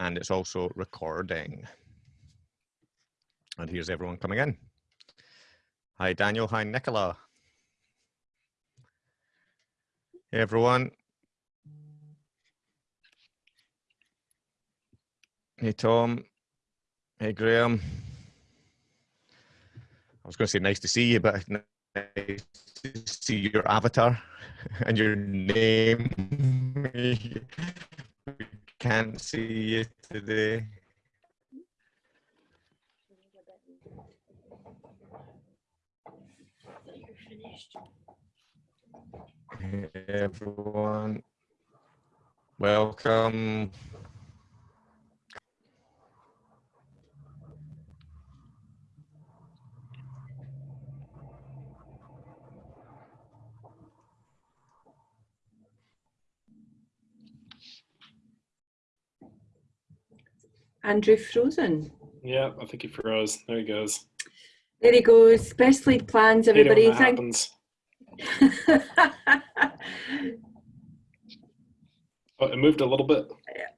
and it's also recording. And here's everyone coming in. Hi, Daniel. Hi, Nicola. Hey, everyone. Hey, Tom. Hey, Graham. I was going to say nice to see you, but nice to see your avatar and your name. Can't see you today. Hey, everyone, welcome. Andrew frozen. Yeah, I think he froze. There he goes. There he goes. Best laid plans, everybody. That happens. oh, it moved a little bit.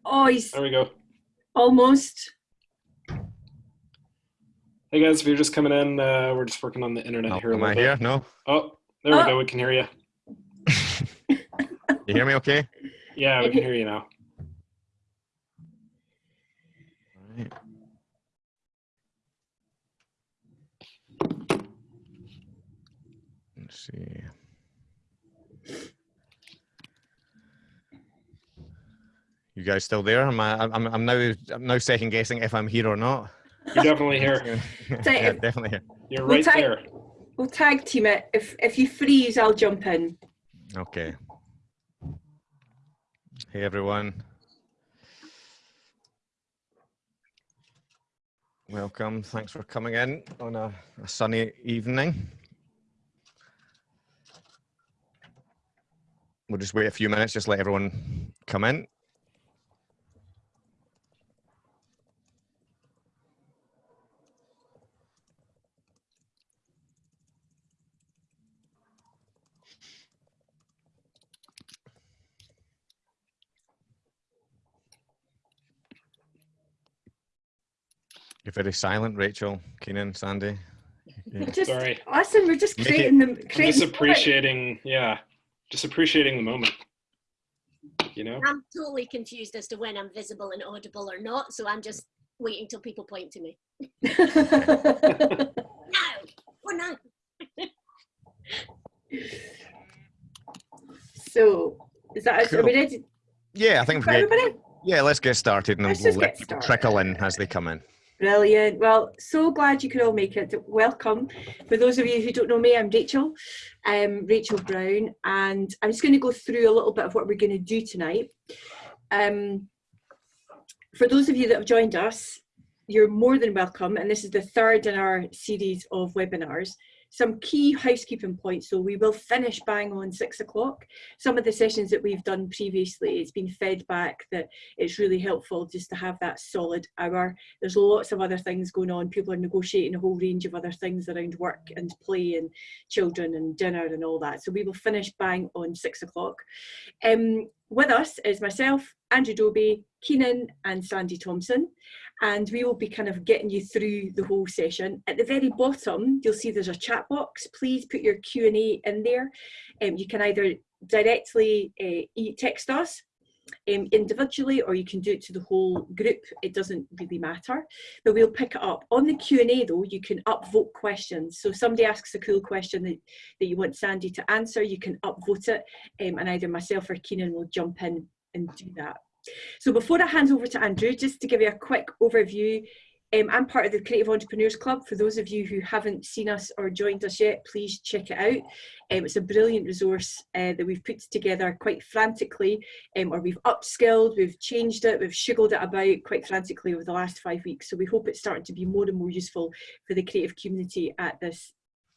Oh, he's there we go. Almost. Hey guys, if you're just coming in, uh, we're just working on the internet oh, here. Am I bit. here? No. Oh, there oh. we go. We can hear you. you hear me okay? Yeah, we can hear you now. See. You guys still there? Am I, I'm, I'm now, I'm now second guessing if I'm here or not. You're definitely here. yeah, definitely here. You're right we'll there. We'll tag team it. If if you freeze, I'll jump in. Okay. Hey everyone. Welcome. Thanks for coming in on a, a sunny evening. We'll just wait a few minutes, just let everyone come in. You're very silent, Rachel, Keenan, Sandy. Yeah. Just, Sorry. Listen, we're just creating them. Creating just appreciating, yeah, just appreciating the moment. You know? I'm totally confused as to when I'm visible and audible or not, so I'm just waiting till people point to me. no, we're not. so, is that cool. are we ready? Yeah, I think we're ready. Yeah, let's get started and let's we'll let people trickle in as they come in. Brilliant. Well, so glad you could all make it. Welcome. For those of you who don't know me, I'm Rachel, um, Rachel Brown, and I'm just going to go through a little bit of what we're going to do tonight. Um, for those of you that have joined us, you're more than welcome, and this is the third in our series of webinars some key housekeeping points. So we will finish bang on six o'clock. Some of the sessions that we've done previously, it's been fed back that it's really helpful just to have that solid hour. There's lots of other things going on. People are negotiating a whole range of other things around work and play and children and dinner and all that. So we will finish bang on six o'clock. Um, with us is myself, Andrew Dobbie, Keenan and Sandy Thomson and we will be kind of getting you through the whole session. At the very bottom, you'll see there's a chat box. Please put your Q&A in there. Um, you can either directly uh, text us um, individually or you can do it to the whole group. It doesn't really matter, but we'll pick it up. On the Q&A though, you can upvote questions. So somebody asks a cool question that, that you want Sandy to answer, you can upvote it um, and either myself or Keenan will jump in and do that. So before I hand over to Andrew, just to give you a quick overview, um, I'm part of the Creative Entrepreneurs Club. For those of you who haven't seen us or joined us yet, please check it out. Um, it's a brilliant resource uh, that we've put together quite frantically, um, or we've upskilled, we've changed it, we've shiggled it about quite frantically over the last five weeks. So we hope it's starting to be more and more useful for the creative community at this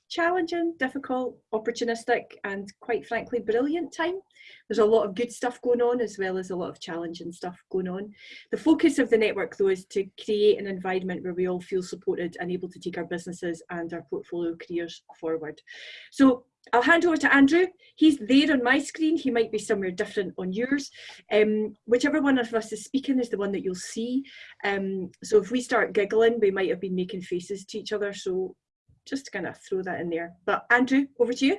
challenging, difficult, opportunistic, and quite frankly, brilliant time. There's a lot of good stuff going on as well as a lot of challenging stuff going on. The focus of the network though is to create an environment where we all feel supported and able to take our businesses and our portfolio careers forward. So I'll hand over to Andrew. He's there on my screen. He might be somewhere different on yours. Um, whichever one of us is speaking is the one that you'll see. Um, so if we start giggling, we might have been making faces to each other. So just to kind of throw that in there. But Andrew, over to you.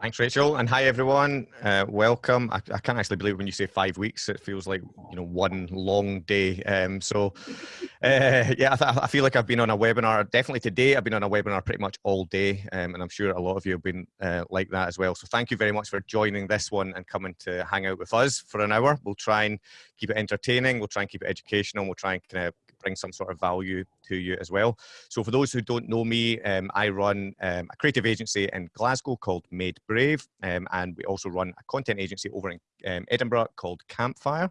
Thanks, Rachel, and hi everyone. Uh, welcome. I, I, can't actually believe when you say five weeks; it feels like you know one long day. Um, so, uh, yeah, I, I, feel like I've been on a webinar. Definitely today, I've been on a webinar pretty much all day, um, and I'm sure a lot of you have been uh, like that as well. So, thank you very much for joining this one and coming to hang out with us for an hour. We'll try and keep it entertaining. We'll try and keep it educational. We'll try and kind of bring some sort of value to you as well. So for those who don't know me, um, I run um, a creative agency in Glasgow called Made Brave, um, and we also run a content agency over in um, Edinburgh called Campfire.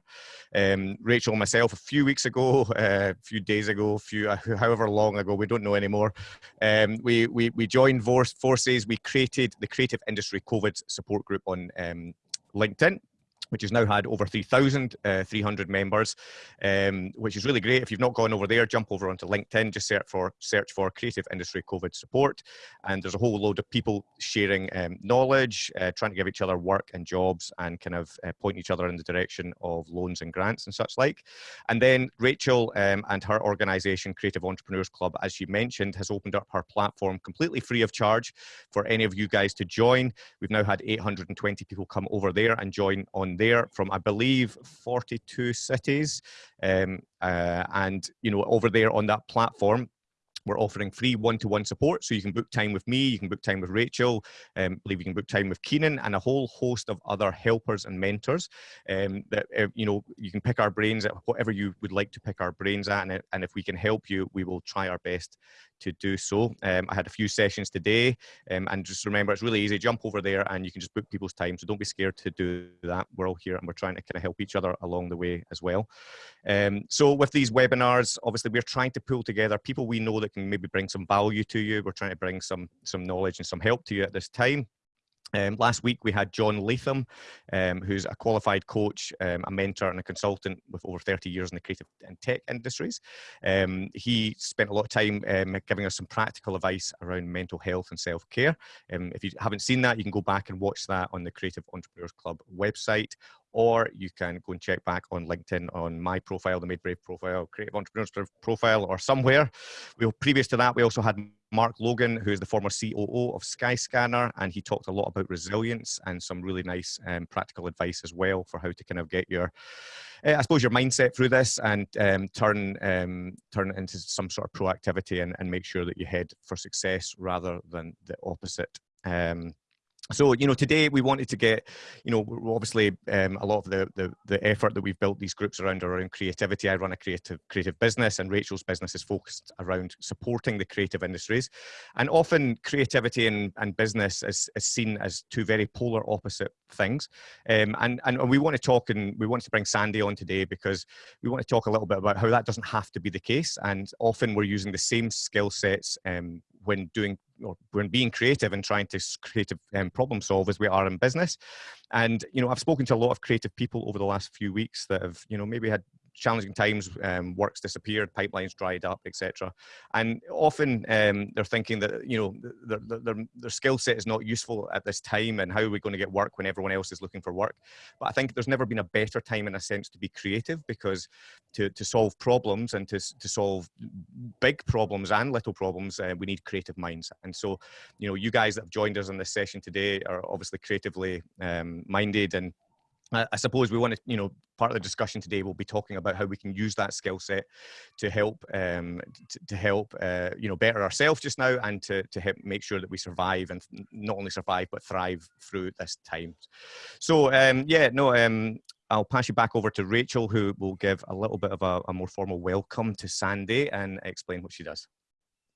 Um, Rachel and myself, a few weeks ago, uh, a few days ago, a few uh, however long ago, we don't know anymore. We, we we joined forces. We created the Creative Industry COVID Support Group on LinkedIn which has now had over 3,300 uh, members, um, which is really great. If you've not gone over there, jump over onto LinkedIn, just search for search for Creative Industry COVID Support, and there's a whole load of people sharing um, knowledge, uh, trying to give each other work and jobs, and kind of uh, point each other in the direction of loans and grants and such like. And then Rachel um, and her organisation, Creative Entrepreneurs Club, as she mentioned, has opened up her platform completely free of charge for any of you guys to join. We've now had 820 people come over there and join on there from, I believe, 42 cities. Um, uh, and, you know, over there on that platform, we're offering free one-to-one support, so you can book time with me, you can book time with Rachel, um, believe you can book time with Keenan, and a whole host of other helpers and mentors. Um, that uh, you know, you can pick our brains at whatever you would like to pick our brains at, and, and if we can help you, we will try our best to do so. Um, I had a few sessions today, um, and just remember, it's really easy. Jump over there, and you can just book people's time. So don't be scared to do that. We're all here, and we're trying to kind of help each other along the way as well. Um, so with these webinars, obviously, we're trying to pull together people we know that can maybe bring some value to you. We're trying to bring some some knowledge and some help to you at this time. Um, last week we had John Latham, um, who's a qualified coach, um, a mentor and a consultant with over 30 years in the creative and tech industries. Um, he spent a lot of time um, giving us some practical advice around mental health and self-care. Um, if you haven't seen that, you can go back and watch that on the Creative Entrepreneurs Club website or you can go and check back on LinkedIn on my profile, the Made Brave profile, Creative Entrepreneurs profile, or somewhere. We previous to that, we also had Mark Logan, who is the former COO of Skyscanner, and he talked a lot about resilience and some really nice um, practical advice as well for how to kind of get your, uh, I suppose, your mindset through this and um, turn um, turn it into some sort of proactivity and, and make sure that you head for success rather than the opposite. Um, so you know today we wanted to get you know obviously um, a lot of the, the, the effort that we've built these groups around around creativity. I run a creative creative business and rachel's business is focused around supporting the creative industries. And often creativity and, and business is, is seen as two very polar opposite things. Um, and and we want to talk and we want to bring sandy on today because we want to talk a little bit about how that doesn't have to be the case. And often we're using the same skill sets um, when doing or when being creative and trying to creative um, problem solve as we are in business. And, you know, I've spoken to a lot of creative people over the last few weeks that have, you know, maybe had challenging times, um, work's disappeared, pipelines dried up, etc. And often um, they're thinking that you know their, their, their skill set is not useful at this time, and how are we going to get work when everyone else is looking for work? But I think there's never been a better time in a sense to be creative because to, to solve problems and to, to solve big problems and little problems, uh, we need creative minds. And so, you know, you guys that have joined us in this session today are obviously creatively um, minded and I suppose we want to, you know, part of the discussion today will be talking about how we can use that skill set to help, um, to, to, help, uh, you know, better ourselves just now and to, to help make sure that we survive and not only survive but thrive through this time. So, um, yeah, no, um, I'll pass you back over to Rachel, who will give a little bit of a, a more formal welcome to Sandy and explain what she does.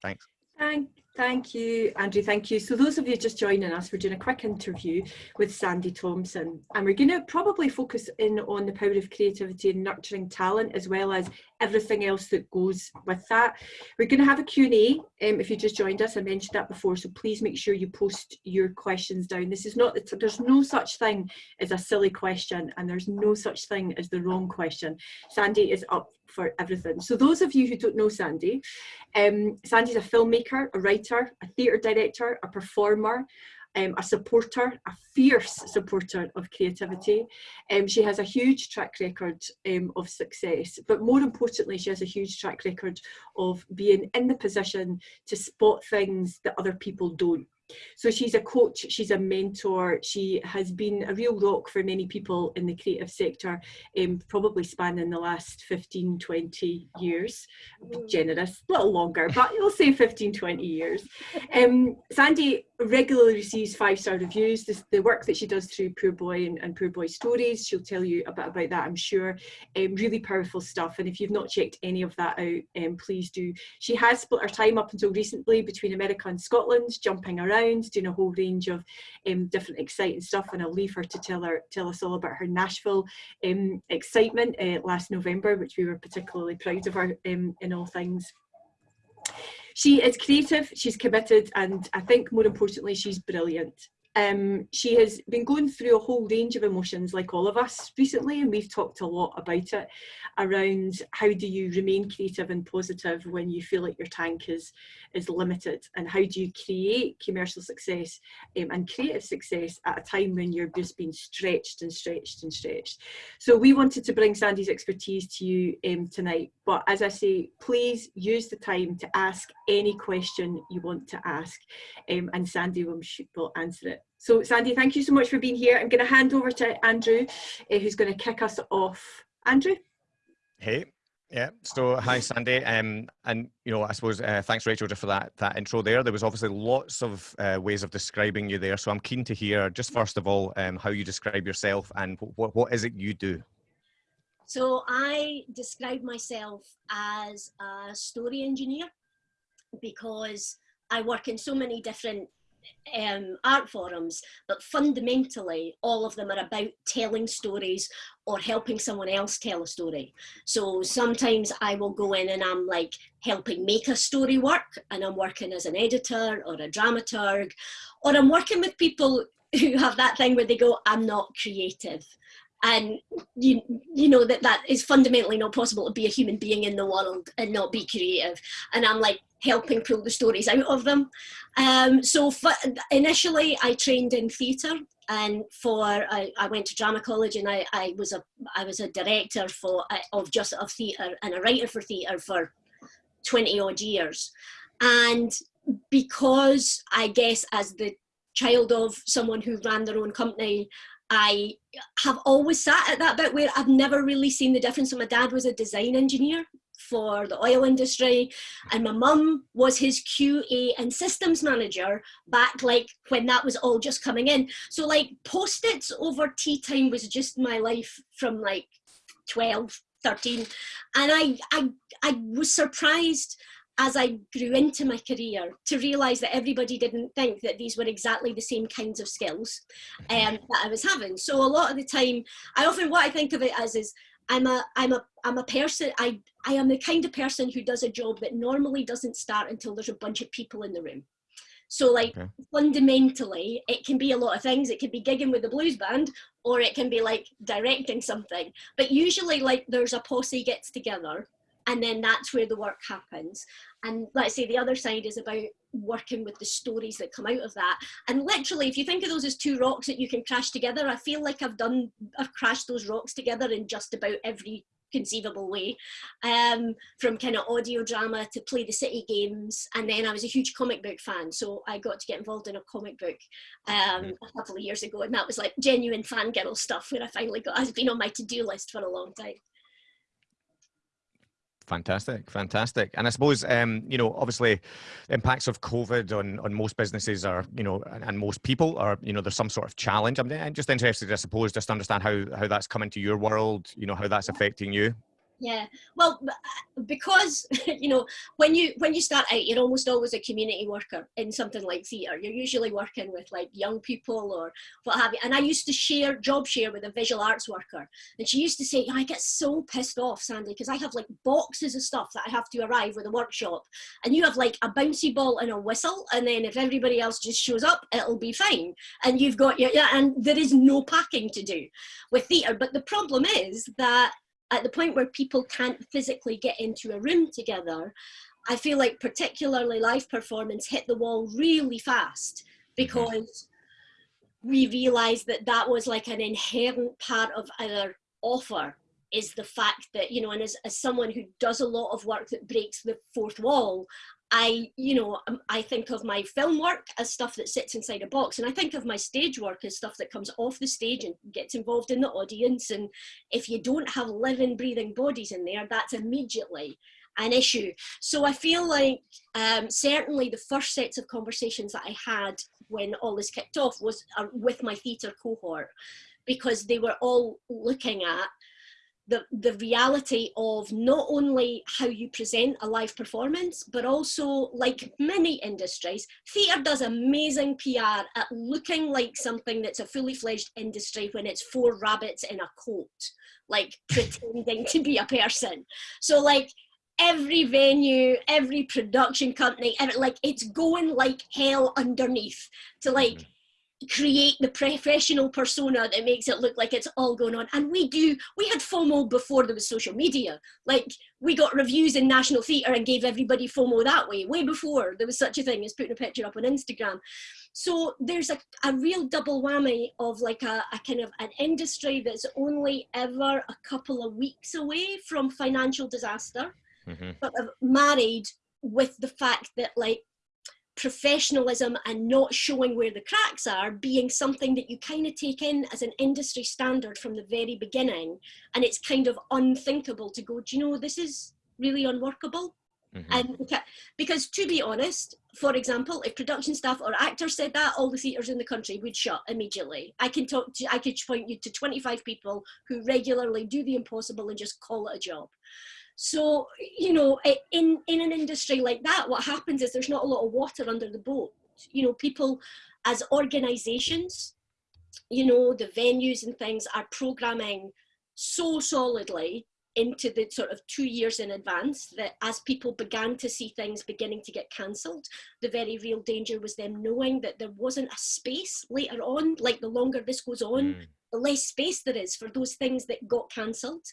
Thanks. Thank, Thank you, Andrew. Thank you. So those of you just joining us, we're doing a quick interview with Sandy Thomson, and we're going to probably focus in on the power of creativity and nurturing talent, as well as everything else that goes with that. We're going to have a Q&A um, if you just joined us. I mentioned that before, so please make sure you post your questions down. This is not, there's no such thing as a silly question, and there's no such thing as the wrong question. Sandy is up for everything. So those of you who don't know Sandy, um, Sandy's a filmmaker, a writer, a theatre director, a performer, um, a supporter, a fierce supporter of creativity. Um, she has a huge track record um, of success, but more importantly, she has a huge track record of being in the position to spot things that other people don't. So she's a coach, she's a mentor, she has been a real rock for many people in the creative sector, um, probably spanning the last 15, 20 years. Generous, a little longer, but you'll say 15, 20 years. Um, Sandy regularly receives five-star reviews. This, the work that she does through Poor Boy and, and, Poor Boy Stories, she'll tell you a bit about that, I'm sure. Um, really powerful stuff. And if you've not checked any of that out, um, please do. She has split her time up until recently between America and Scotland, jumping around, doing a whole range of um, different exciting stuff. And I'll leave her to tell her tell us all about her Nashville um, excitement uh, last November, which we were particularly proud of her um, in all things she is creative, she's committed, and I think more importantly, she's brilliant. Um, she has been going through a whole range of emotions like all of us recently and we've talked a lot about it around how do you remain creative and positive when you feel like your tank is is limited and how do you create commercial success um, and creative success at a time when you're just being stretched and stretched and stretched. So we wanted to bring Sandy's expertise to you um, tonight but as I say please use the time to ask any question you want to ask um, and Sandy will, will answer it so Sandy, thank you so much for being here. I'm going to hand over to Andrew, uh, who's going to kick us off. Andrew? Hey, yeah. So hi, Sandy. Um, and you know, I suppose uh, thanks, Rachel, just for that that intro there. There was obviously lots of uh, ways of describing you there. So I'm keen to hear, just first of all, um, how you describe yourself and what what is it you do. So I describe myself as a story engineer because I work in so many different um, art forums, but fundamentally, all of them are about telling stories or helping someone else tell a story. So sometimes I will go in and I'm like helping make a story work, and I'm working as an editor or a dramaturg, or I'm working with people who have that thing where they go, I'm not creative and you you know that that is fundamentally not possible to be a human being in the world and not be creative. And i'm like helping pull the stories out of them. Um, so initially I trained in theatre. And for I, I, went to drama college and I, I was a I was a director for uh, of just of theatre and a writer for theatre for 20 odd years. And because I guess as the child of someone who ran their own company I have always sat at that bit where I've never really seen the difference. So my dad was a design engineer for the oil industry and my mum was his QA and systems manager back like when that was all just coming in. So like post-its over tea time was just my life from like 12, 13. And I, I, I was surprised as I grew into my career to realise that everybody didn't think that these were exactly the same kinds of skills um, that I was having. So a lot of the time, I often, what I think of it as is I'm a I'm a I'm a person I I am the kind of person who does a job that normally doesn't start until there's a bunch of people in the room. So like okay. fundamentally it can be a lot of things. It could be gigging with the blues band or it can be like directing something. But usually like there's a posse gets together and then that's where the work happens. And let's say the other side is about working with the stories that come out of that. And literally, if you think of those as two rocks that you can crash together, I feel like I've done, I've crashed those rocks together in just about every conceivable way um, from kind of audio drama to play the city games and then I was a huge comic book fan so I got to get involved in a comic book um, a couple of years ago and that was like genuine fangirl stuff where I finally got has been on my to-do list for a long time. Fantastic, fantastic. And I suppose, um, you know, obviously impacts of COVID on, on most businesses are, you know, and, and, most people are, you know, there's some sort of challenge. I'm, just interested, I suppose, just to understand how, how that's coming to your world, you know, how that's affecting you. Yeah, well, uh, because you know when you when you start out, you're almost always a community worker in something like theatre. You're usually working with like young people or what have you. And I used to share job share with a visual arts worker, and she used to say, "I get so pissed off, Sandy, because I have like boxes of stuff that I have to arrive with a workshop, and you have like a bouncy ball and a whistle, and then if everybody else just shows up, it'll be fine. And you've got your yeah, and there is no packing to do with theatre. But the problem is that at the point where people can't physically get into a room together, I feel like particularly live performance hit the wall really fast because we realized that that was like an inherent part of our offer is the fact that, you know, and as, as someone who does a lot of work that breaks the fourth wall, I, you know, um, I think of my film work as stuff that sits inside a box, and I think of my stage work as stuff that comes off the stage and gets involved in the audience. And if you don't have living, breathing bodies in there, that's immediately an issue. So I feel like um, certainly the first sets of conversations that I had when all this kicked off was uh, with my theatre cohort, because they were all looking at the, the reality of not only how you present a live performance, but also like many industries, theatre does amazing PR at looking like something that's a fully fledged industry when it's four rabbits in a coat, like pretending to be a person. So like every venue, every production company, every, like it's going like hell underneath to like mm-hmm create the professional persona that makes it look like it's all going on. And we do, we had FOMO before there was social media. Like we got reviews in National Theatre and gave everybody FOMO that way, way before there was such a thing as putting a picture up on Instagram. So there's a, a real double whammy of like a, a kind of an industry that's only ever a couple of weeks away from financial disaster, mm-hmm. but married with the fact that like professionalism and not showing where the cracks are being something that you kind of take in as an industry standard from the very beginning and it's kind of unthinkable to go do you know this is really unworkable? Mm-hmm. and because to be honest for example if production staff or actors said that all the theatres in the country would shut immediately. I can talk to i could point you to 25 people who regularly do the impossible and just call it a job so, you know, in, in an industry like that, what happens is there's not a lot of water under the boat. You know, people as organizations, you know, the venues and things are programming so solidly into the sort of two years in advance that as people began to see things beginning to get cancelled, the very real danger was them knowing that there wasn't a space later on, like the longer this goes on, mm. the less space there is for those things that got cancelled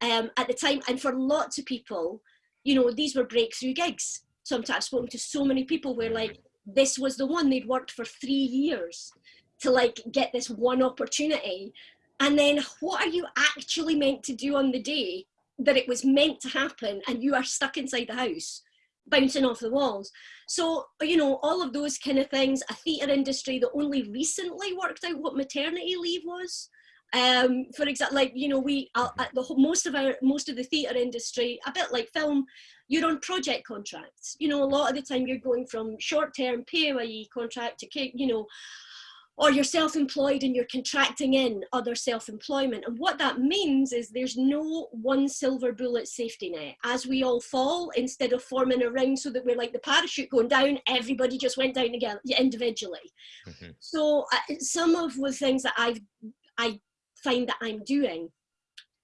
um, at the time. And for lots of people, you know, these were breakthrough gigs. Sometimes I've spoken to so many people where like, this was the one they'd worked for three years to like get this one opportunity. And then what are you actually meant to do on the day that it was meant to happen and you are stuck inside the house? bouncing off the walls. So, you know, all of those kind of things, a theatre industry that only recently worked out what maternity leave was um for example like you know we uh, the most of our most of the theater industry a bit like film you're on project contracts. You know a lot of the time you're going from short-term PAYE contract to you know or you're self-employed and you're contracting in other self-employment. And what that means is there's no one silver bullet safety net. As we all fall instead of forming a ring so that we're like the parachute going down everybody just went down again individually. Mm-hmm. so uh, some of the things that i've i find that I'm doing,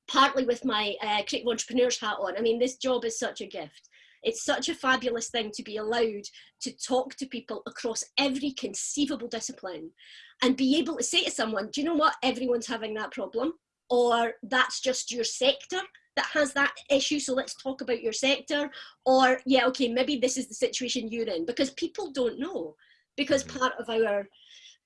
partly with my uh, creative entrepreneur's hat on. I mean, this job is such a gift. It's such a fabulous thing to be allowed to talk to people across every conceivable discipline and be able to say to someone, do you know what, everyone's having that problem, or that's just your sector that has that issue so let's talk about your sector or yeah okay maybe this is the situation you're in because people don't know because mm-hmm. part of our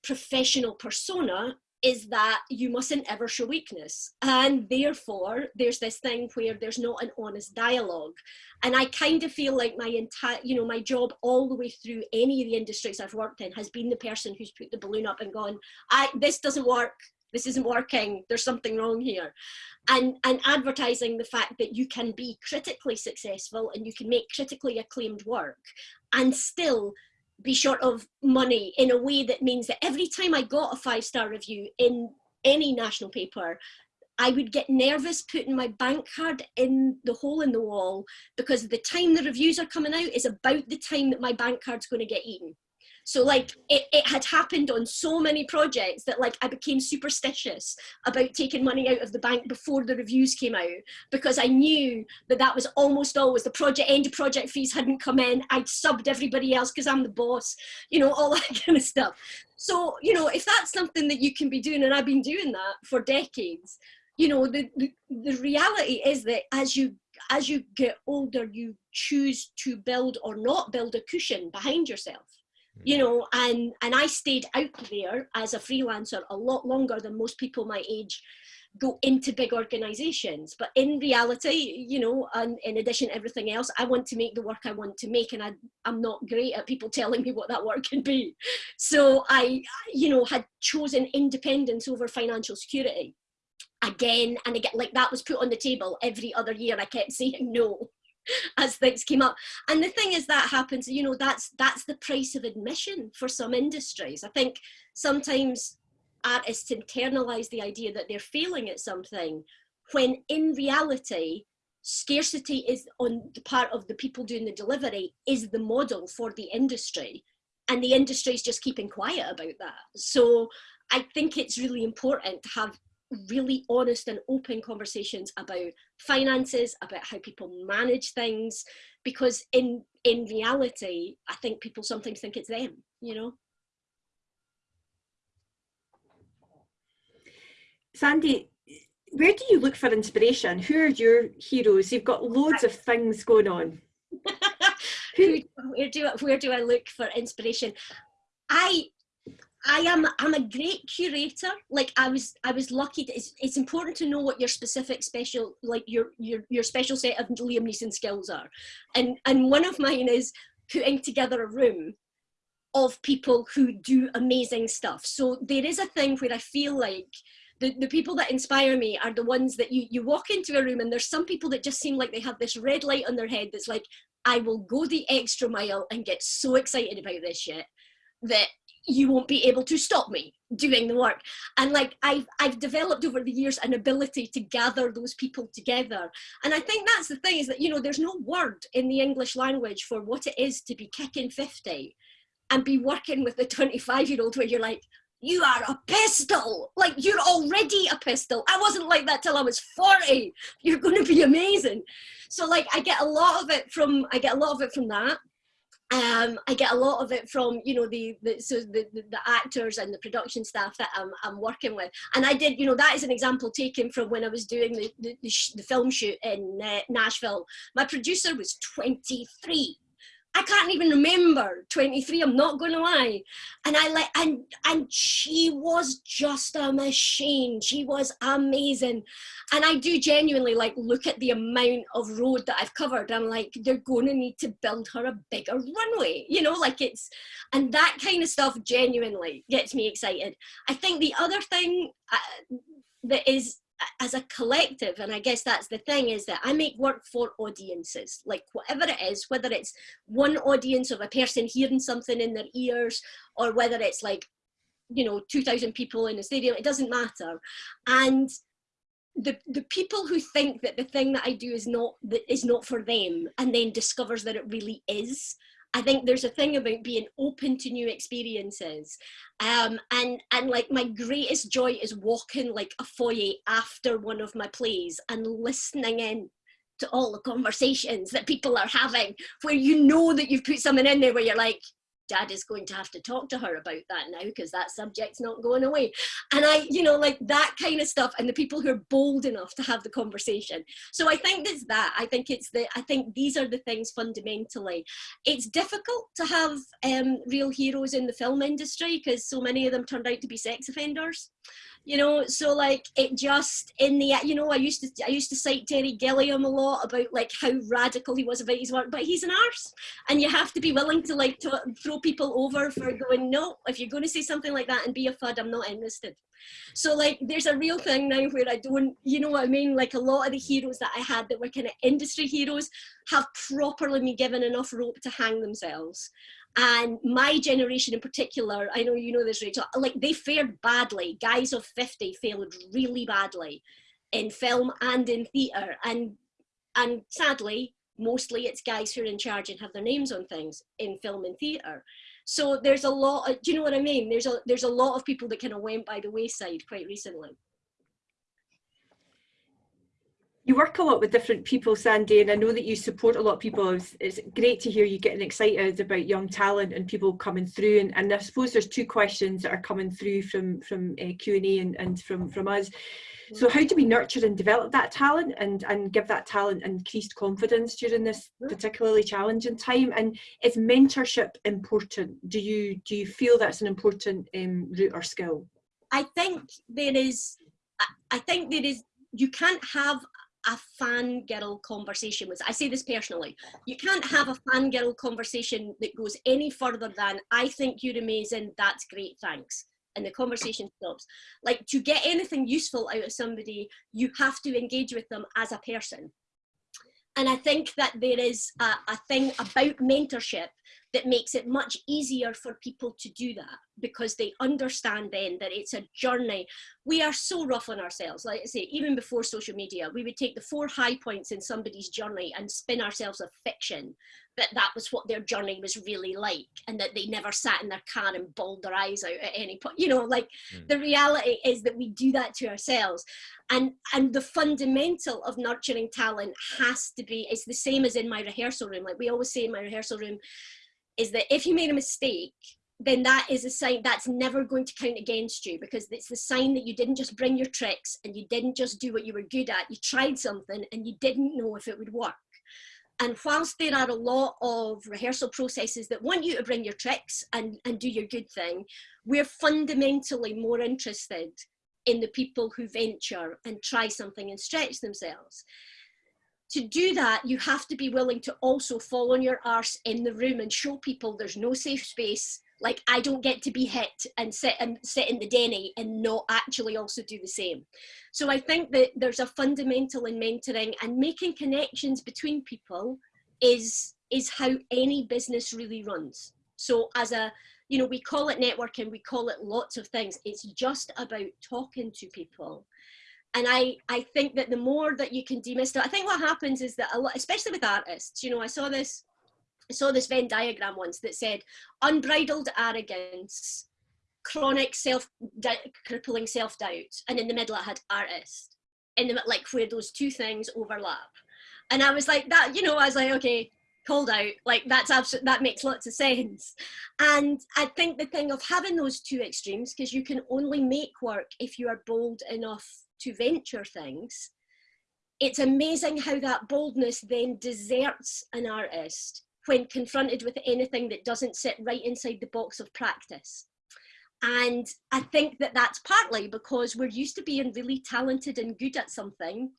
professional persona is that you mustn't ever show weakness. And therefore, there's this thing where there's not an honest dialogue. And I kind of feel like my entire, you know, my job all the way through any of the industries I've worked in has been the person who's put the balloon up and gone, I, this doesn't work. This isn't working. There's something wrong here. And, and advertising the fact that you can be critically successful and you can make critically acclaimed work and still be short of money in a way that means that every time I got a five star review in any national paper, I would get nervous putting my bank card in the hole in the wall because the time the reviews are coming out is about the time that my bank card's going to get eaten. So like it, it had happened on so many projects that like I became superstitious about taking money out of the bank before the reviews came out because I knew that that was almost always the project end project fees hadn't come in. I'd subbed everybody else because I'm the boss, you know, all that kind of stuff. So, you know, if that's something that you can be doing, and I've been doing that for decades, you know, the, the, the reality is that as you as you get older, you choose to build or not build a cushion behind yourself you know and and i stayed out there as a freelancer a lot longer than most people my age go into big organizations. But in reality you know and in addition to everything else i want to make the work i want to make and I, i'm not great at people telling me what that work can be. So i you know had chosen independence over financial security. Again and again like that was put on the table every other year. I kept saying no as things came up. And the thing is that happens you know that's that's the price of admission for some industries. I think sometimes artists internalize the idea that they're failing at something when in reality scarcity is on the part of the people doing the delivery is the model for the industry. And the industry is just keeping quiet about that. So i think it's really important to have really honest and open conversations about finances, about how people manage things, because in in reality, I think people sometimes think it's them, you know. Sandy, where do you look for inspiration? Who are your heroes? You've got loads of things going on. Who, where do where do I look for inspiration? I I am I'm a great curator. Like I was I was lucky. To, it's it's important to know what your specific special like your your your special set of Liam Neeson skills are, and and one of mine is putting together a room of people who do amazing stuff. So there is a thing where I feel like the, the people that inspire me are the ones that you, you walk into a room and there's some people that just seem like they have this red light on their head that's like, I will go the extra mile and get so excited about this shit that you won't be able to stop me doing the work. And like i've i've developed over the years an ability to gather those people together. And i think that's the thing is that you know there's no word in the english language for what it is to be kicking 50 and be working with a 25 year old where you're like you are a pistol! Like you're already a pistol! I wasn't like that till i was 40 you're going to be amazing! So like i get a lot of it from i get a lot of it from that um, I get a lot of it from you know the, the so the, the, actors and the production staff that I'm, I'm working with. And I did you know that is an example taken from when I was doing the, the, the, the film shoot in uh, Nashville. My producer was 23 I can't even remember. 23 I'm not going to lie. And I like and and she was just a machine. She was amazing. And I do genuinely like look at the amount of road that I've covered. I'm like they're going to need to build her a bigger runway you know? Like it's and that kind of stuff genuinely gets me excited. I think the other thing uh, that is as a collective and i guess that's the thing is that i make work for audiences like whatever it is whether it's one audience of a person hearing something in their ears or whether it's like you know 2000 people in a stadium it doesn't matter. And the the people who think that the thing that i do is not that is not for them and then discovers that it really is I think there's a thing about being open to new experiences. Um, and, and like my greatest joy is walking like a foyer after one of my plays and listening in to all the conversations that people are having where you know that you've put something in there where you're like, dad is going to have to talk to her about that now because that subject's not going away. And i you know like that kind of stuff and the people who are bold enough to have the conversation. So i think it's that. I think it's the i think these are the things fundamentally. It's difficult to have um, real heroes in the film industry because so many of them turned out to be sex offenders you know so like it just in the you know i used to i used to cite terry gilliam a lot about like how radical he was about his work but he's an arse and you have to be willing to like to throw people over for going no if you're going to say something like that and be a fud i'm not interested. So like there's a real thing now where i don't you know what i mean? Like a lot of the heroes that i had that were kind of industry heroes have properly been given enough rope to hang themselves and my generation in particular, I know you know this, Rachel, like they fared badly. Guys of 50 failed really badly. in film and in theatre. And, and sadly, mostly it's guys who are in charge and have their names on things in film and theatre. So there's a lot, of, do you know what I mean? There's a, there's a lot of people that kind of went by the wayside quite recently. You work a lot with different people, Sandy, and I know that you support a lot of people. It's, it's great to hear you getting excited about young talent and people coming through. And, and I suppose there's two questions that are coming through from from uh, Q and A and from from us. So how do we nurture and develop that talent and, and give that talent increased confidence during this particularly challenging time? And is mentorship important? Do you do you feel that's an important um, route or skill? I think there is, I think there is, you can't have a fangirl conversation with, I say this personally, you can't have a fangirl conversation that goes any further than, I think you're amazing, that's great, thanks and the conversation stops. Like to get anything useful out of somebody, you have to engage with them as a person. And I think that there is a, a thing about mentorship that makes it much easier for people to do that because they understand then that it's a journey. We are so rough on ourselves. Like I say, even before social media, we would take the four high points in somebody's journey and spin ourselves a fiction that that was what their journey was really like and that they never sat in their car and bawled their eyes out at any point. You know, like mm. the reality is that we do that to ourselves. And, and the fundamental of nurturing talent has to be, it's the same as in my rehearsal room. Like we always say in my rehearsal room, is that if you made a mistake, then that is a sign that's never going to count against you because it's the sign that you didn't just bring your tricks and you didn't just do what you were good at. You tried something and you didn't know if it would work. And whilst there are a lot of rehearsal processes that want you to bring your tricks and, and do your good thing, we're fundamentally more interested in the people who venture and try something and stretch themselves to do that, you have to be willing to also fall on your arse in the room and show people there's no safe space. Like I don't get to be hit and sit and sit in the denny and not actually also do the same. So I think that there's a fundamental in mentoring and making connections between people is is how any business really runs. So as a you know, we call it networking, we call it lots of things. It's just about talking to people and I, I think that the more that you can demystify, I think what happens is that a lot, especially with artists, you know, I saw this, I saw this Venn diagram once that said unbridled arrogance, chronic self, crippling self-doubt, and in the middle it had artist, in the like where those two things overlap. And I was like that, you know, I was like, okay, called out, like that's absolutely, that makes lots of sense. And I think the thing of having those two extremes, because you can only make work if you are bold enough to venture things, it's amazing how that boldness then deserts an artist when confronted with anything that doesn't sit right inside the box of practice. And I think that that's partly because we're used to being really talented and good at something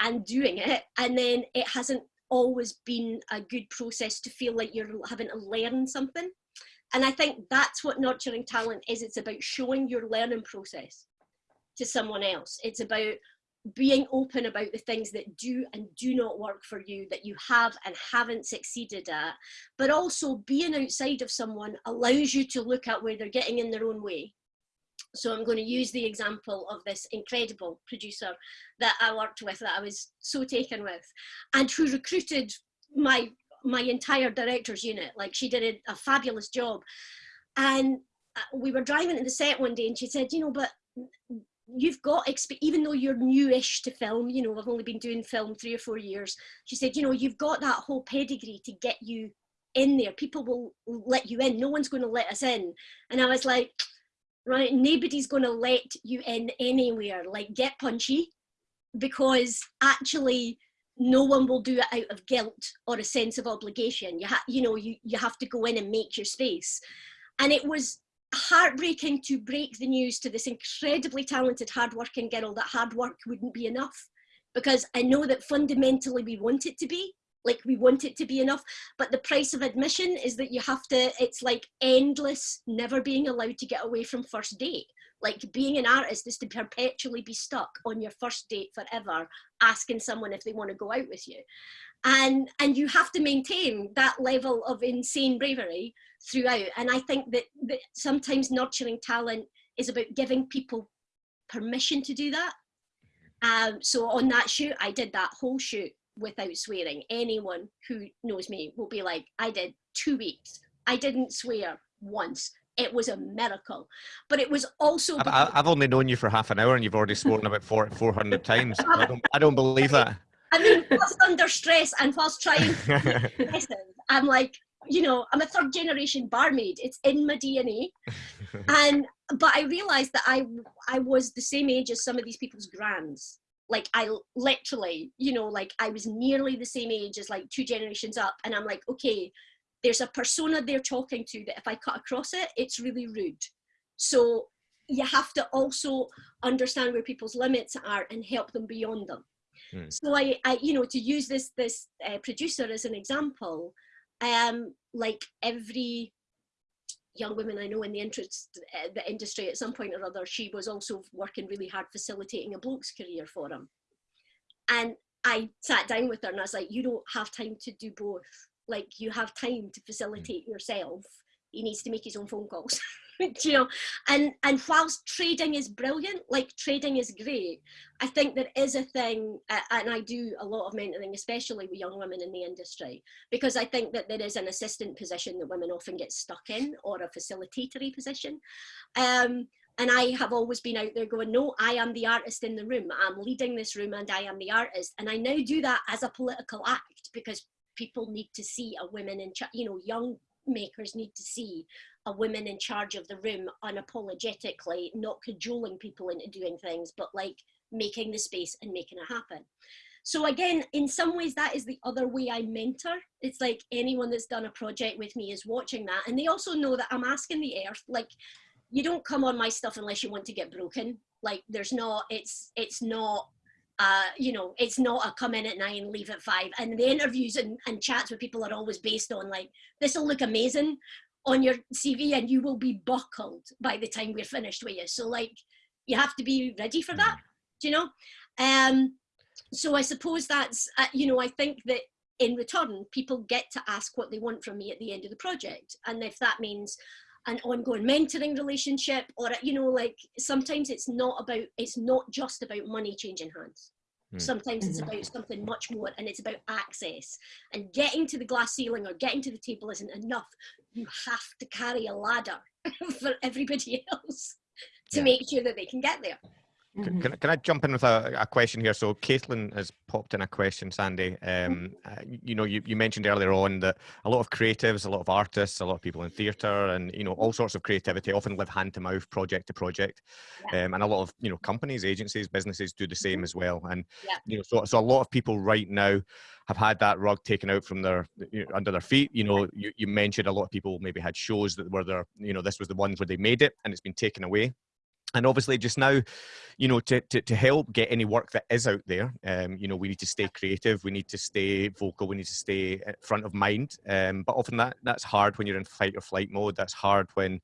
and doing it, and then it hasn't always been a good process to feel like you're having to learn something. And I think that's what nurturing talent is. It's about showing your learning process to someone else. It's about being open about the things that do and do not work for you that you have and haven't succeeded at. But also being outside of someone allows you to look at where they're getting in their own way. So i'm going to use the example of this incredible producer that i worked with that i was so taken with and who recruited my my entire director's unit. Like she did a, a fabulous job. And uh, we were driving to the set one day and she said you know but you've got even though you're newish to film you know i've only been doing film three or four years she said you know you've got that whole pedigree to get you in there. People will let you in. No one's going to let us in. And i was like right nobody's going to let you in anywhere. Like get punchy because actually no one will do it out of guilt or a sense of obligation. You you know you you have to go in and make your space. And it was heartbreaking to break the news to this incredibly talented, hardworking girl that hard work wouldn't be enough. Because I know that fundamentally we want it to be, like we want it to be enough, but the price of admission is that you have to, it's like endless, never being allowed to get away from first date. Like being an artist is to perpetually be stuck on your first date forever, asking someone if they want to go out with you. And, and you have to maintain that level of insane bravery throughout. And I think that, that sometimes nurturing talent is about giving people permission to do that. Um, so on that shoot, I did that whole shoot without swearing. Anyone who knows me will be like, I did two weeks. I didn't swear once. It was a miracle. But it was also. I've, I've only known you for half an hour and you've already sworn about four, 400 times. I don't, I don't believe that. I mean, whilst under stress and whilst trying to be I'm like, you know, I'm a third generation barmaid. It's in my DNA. And but I realized that I I was the same age as some of these people's grands. Like I literally, you know, like I was nearly the same age as like two generations up. And I'm like, okay, there's a persona they're talking to that if I cut across it, it's really rude. So you have to also understand where people's limits are and help them beyond them. Hmm. So I, I, you know, to use this this uh, producer as an example, um, like every young woman I know in the interest uh, the industry at some point or other, she was also working really hard facilitating a bloke's career for him. And I sat down with her and I was like, you don't have time to do both. Like you have time to facilitate yourself. He needs to make his own phone calls. you know, and and whilst trading is brilliant, like trading is great, I think there is a thing, and I do a lot of mentoring, especially with young women in the industry, because I think that there is an assistant position that women often get stuck in, or a facilitatory position. Um, and I have always been out there going, no, I am the artist in the room. I'm leading this room, and I am the artist. And I now do that as a political act because people need to see a woman in, you know, young makers need to see a woman in charge of the room unapologetically, not cajoling people into doing things, but like making the space and making it happen. So again, in some ways, that is the other way I mentor. It's like anyone that's done a project with me is watching that, and they also know that I'm asking the earth. Like, you don't come on my stuff unless you want to get broken. Like, there's not. It's it's not. Uh, you know, it's not a come in at nine, leave at five. And the interviews and, and chats with people are always based on like, this will look amazing on your CV and you will be buckled by the time we're finished with you. So like, you have to be ready for that, do you know? Um, so I suppose that's, uh, you know, I think that in return, people get to ask what they want from me at the end of the project. And if that means an ongoing mentoring relationship or, you know, like sometimes it's not about, it's not just about money changing hands. Hmm. Sometimes it's about something much more and it's about access and getting to the glass ceiling or getting to the table isn't enough. You have to carry a ladder for everybody else to Yeah. make sure that they can get there. Can, Mhm. can, I- can I jump in with a, a question here? So Caitlin has popped in a question, Sandy. Mm-hmm. Um, uh, you know, you, you mentioned earlier on that a lot of creatives, a lot of artists, a lot of people in theatre and, you know, all sorts of creativity often live hand to mouth, project to project. Um, and a lot of, you know, companies, agencies, businesses do the same as well. And, Yeah. you know, so, so a lot of people right now have had that rug taken out from their, you know, under their feet. You know, you, you mentioned a lot of people maybe had shows that were their, you know, this was the ones where they made it and it's been taken away and obviously just now you know to, to, to help get any work that is out there um, you know we need to stay creative we need to stay vocal we need to stay front of mind. Um, but often that that's hard when you're in fight or flight mode. That's hard when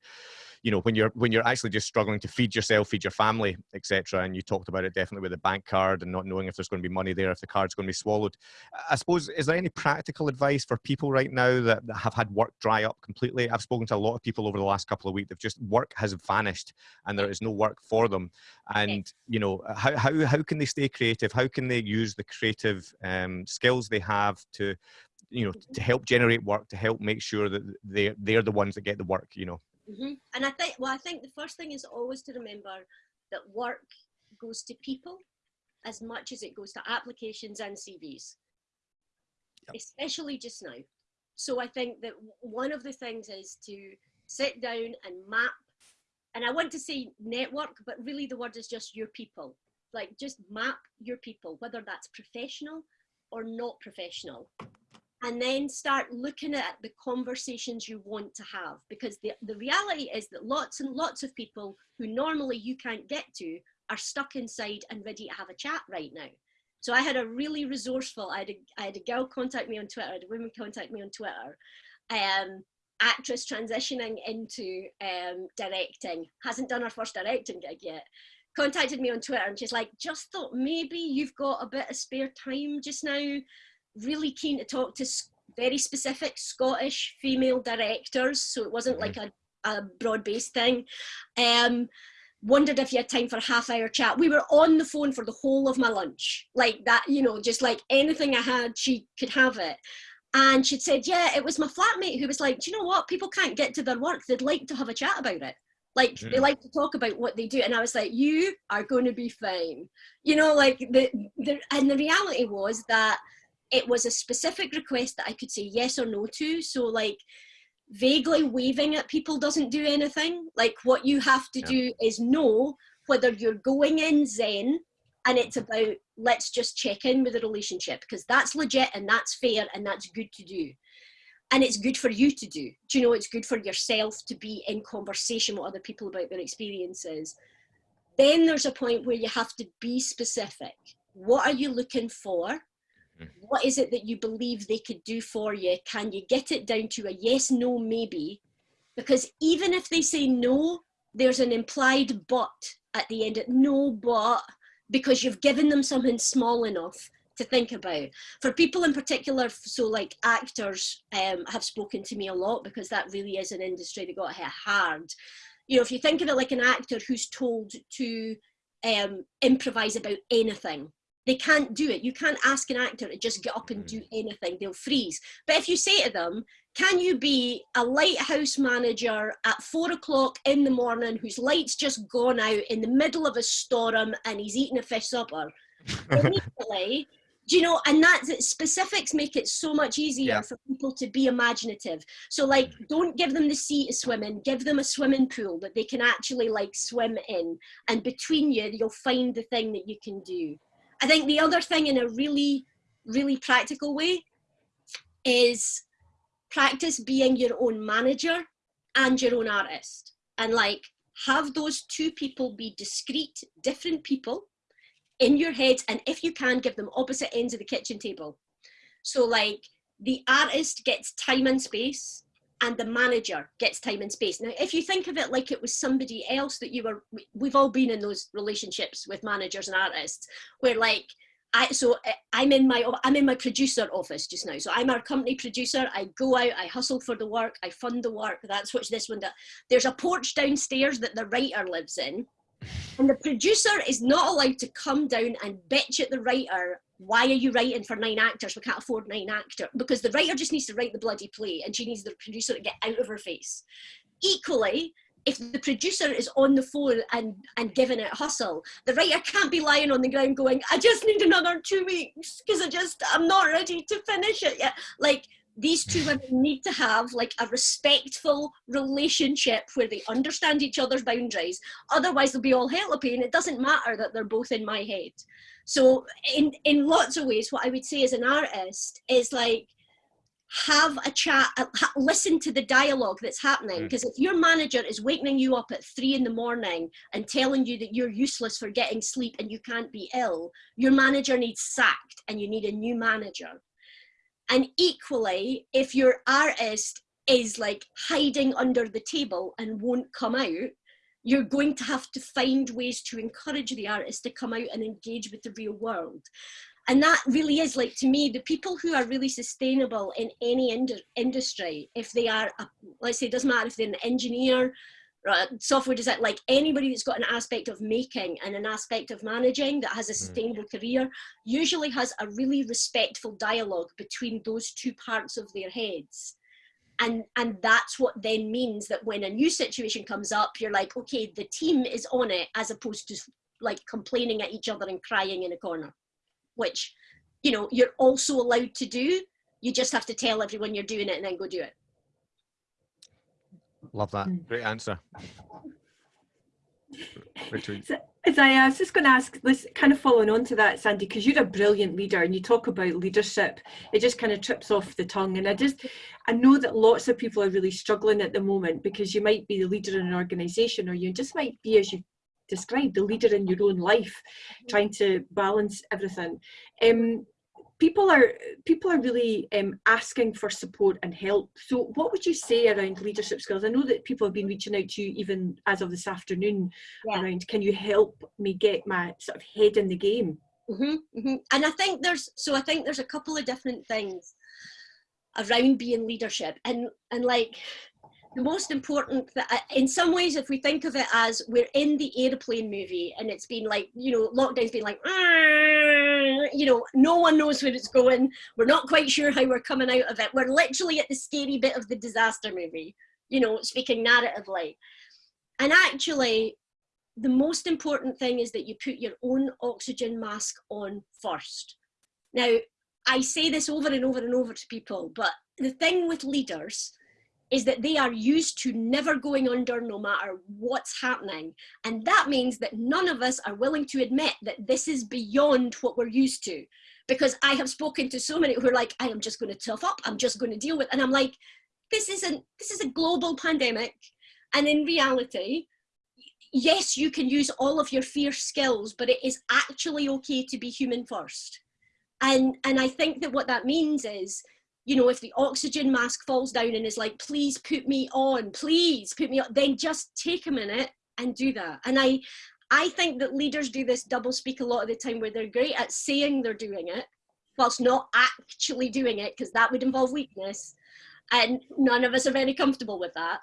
you know when you're when you're actually just struggling to feed yourself feed your family etc and you talked about it definitely with the bank card and not knowing if there's going to be money there if the card's going to be swallowed. I suppose is there any practical advice for people right now that, that have had work dry up completely? I've spoken to a lot of people over the last couple of weeks they've just work has vanished and there is no work for them. And you know how, how, how can they stay creative? How can they use the creative um, skills they have to you know to help generate work to help make sure that they're they're the ones that get the work you know hmm And I think, well, I think the first thing is always to remember that work goes to people as much as it goes to applications and CVs, especially just now. So I think that one of the things is to sit down and map, and I want to say network, but really the word is just your people. Like just map your people, whether that's professional or not professional and then start looking at the conversations you want to have. Because the, the reality is that lots and lots of people who normally you can't get to are stuck inside and ready to have a chat right now. So i had a really resourceful i had a, I had a girl contact me on twitter I had a woman contact me on twitter um, actress transitioning into um, directing hasn't done her first directing gig yet contacted me on twitter and she's like just thought maybe you've got a bit of spare time just now really keen to talk to very specific Scottish female directors, so it wasn't like a, a broad based thing. Um, wondered if you had time for a half hour chat. We were on the phone for the whole of my lunch, like that, you know, just like anything I had, she could have it. And she'd said, yeah, it was my flatmate who was like, do you know what? People can't get to their work. They'd like to have a chat about it. Like mm. they like to talk about what they do. And I was like, you are going to be fine. You know, like the, the, and the reality was that it was a specific request that I could say yes or no to. So like vaguely waving at people doesn't do anything. Like what you have to yeah. do is know whether you're going in zen and it's about let's just check in with the relationship because that's legit and that's fair and that's good to do and it's good for you to do do you know it's good for yourself to be in conversation with other people about their experiences then there's a point where you have to be specific what are you looking for what is it that you believe they could do for you? Can you get it down to a yes, no, maybe? Because even if they say no, there's an implied but at the end. No, but because you've given them something small enough to think about. For people in particular, so like actors um, have spoken to me a lot because that really is an industry that got hit hard. You know, if you think of it like an actor who's told to um, improvise about anything, they can't do it. You can't ask an actor to just get up and do mm. anything. They'll freeze. But if you say to them, can you be a lighthouse manager at four o'clock in the morning whose light's just gone out in the middle of a storm and he's eating a fish supper? Immediately, do you know, and that specifics make it so much easier yeah. for people to be imaginative. So like, mm. don't give them the sea to swim in, give them a swimming pool that they can actually like swim in. And between you, you'll find the thing that you can do. I think the other thing in a really, really practical way is practice being your own manager and your own artist. And like have those two people be discrete, different people in your head. And if you can, give them opposite ends of the kitchen table. So like the artist gets time and space and the manager gets time and space. Now, if you think of it like it was somebody else that you were, we've all been in those relationships with managers and artists where like, I, so eh, I'm in my I'm in my producer office just now. So I'm our company producer. I go out, I hustle for the work, I fund the work. That's what this one does. There's a porch downstairs that the writer lives in, and the producer is not allowed to come down and bitch at the writer why are you writing for nine actors? We can't afford nine actors. Because the writer just needs to write the bloody play and she needs the producer to get out of her face. Equally, if the producer is on the phone and, and giving it hustle, the writer can't be lying on the ground going, I just need another two weeks because I just, I'm not ready to finish it yet. Like, these two women need to have like a respectful relationship where they understand each other's boundaries. Otherwise, they'll be all hell to and it doesn't matter that they're both in my head. So in, in lots of ways, what I would say as an artist is like, have a chat, uh, listen to the dialogue that's happening. Because mm. if your manager is waking you up at three in the morning and telling you that you're useless for getting sleep and you can't be ill, your manager needs sacked and you need a new manager. And equally, if your artist is like hiding under the table and won't come out, you're going to have to find ways to encourage the artist to come out and engage with the real world. And that really is like to me the people who are really sustainable in any ind industry if they are a, let's say it doesn't matter if they're an engineer software design like anybody that's got an aspect of making and an aspect of managing that has a hmm. sustainable mm. career usually has a really respectful dialogue between those two parts of their heads and and that's what then means that when a new situation comes up you're like okay the team is on it as opposed to like complaining at each other and crying in a corner which you know you're also allowed to do you just have to tell everyone you're doing it and then go do it love that mm. great answer richard as I, was just going to ask, this kind of following on to that, Sandy, because you're a brilliant leader and you talk about leadership, it just kind of trips off the tongue. And I just, I know that lots of people are really struggling at the moment because you might be the leader in an organization or you just might be, as you described, the leader in your own life, trying to balance everything. Um, people are people are really um, asking for support and help. So what would you say around leadership skills? I know that people have been reaching out to you even as of this afternoon yeah. around, can you help me get my sort of head in the game? Mm -hmm, mm -hmm. And I think there's, so I think there's a couple of different things around being leadership and, and like, the most important uh, in some ways if we think of it as we're in the airplane movie and it's been like you know lockdown's been like you know no one knows where it's going. We're not quite sure how we're coming out of it. We're literally at the scary bit of the disaster movie you know speaking narratively. And actually the most important thing is that you put your own oxygen mask on first. Now i say this over and over and over to people but the thing with leaders is that they are used to never going under no matter what's happening. And that means that none of us are willing to admit that this is beyond what we're used to. Because I have spoken to so many who are like, I am just going to tough up, I'm just going to deal with, and I'm like, this isn't, this is a global pandemic. And in reality, yes, you can use all of your fierce skills, but it is actually okay to be human first. And, and I think that what that means is you know, if the oxygen mask falls down and is like, please put me on, please put me on, then just take a minute and do that. And I, I think that leaders do this double speak a lot of the time where they're great at saying they're doing it, whilst not actually doing it, because that would involve weakness. And none of us are very comfortable with that.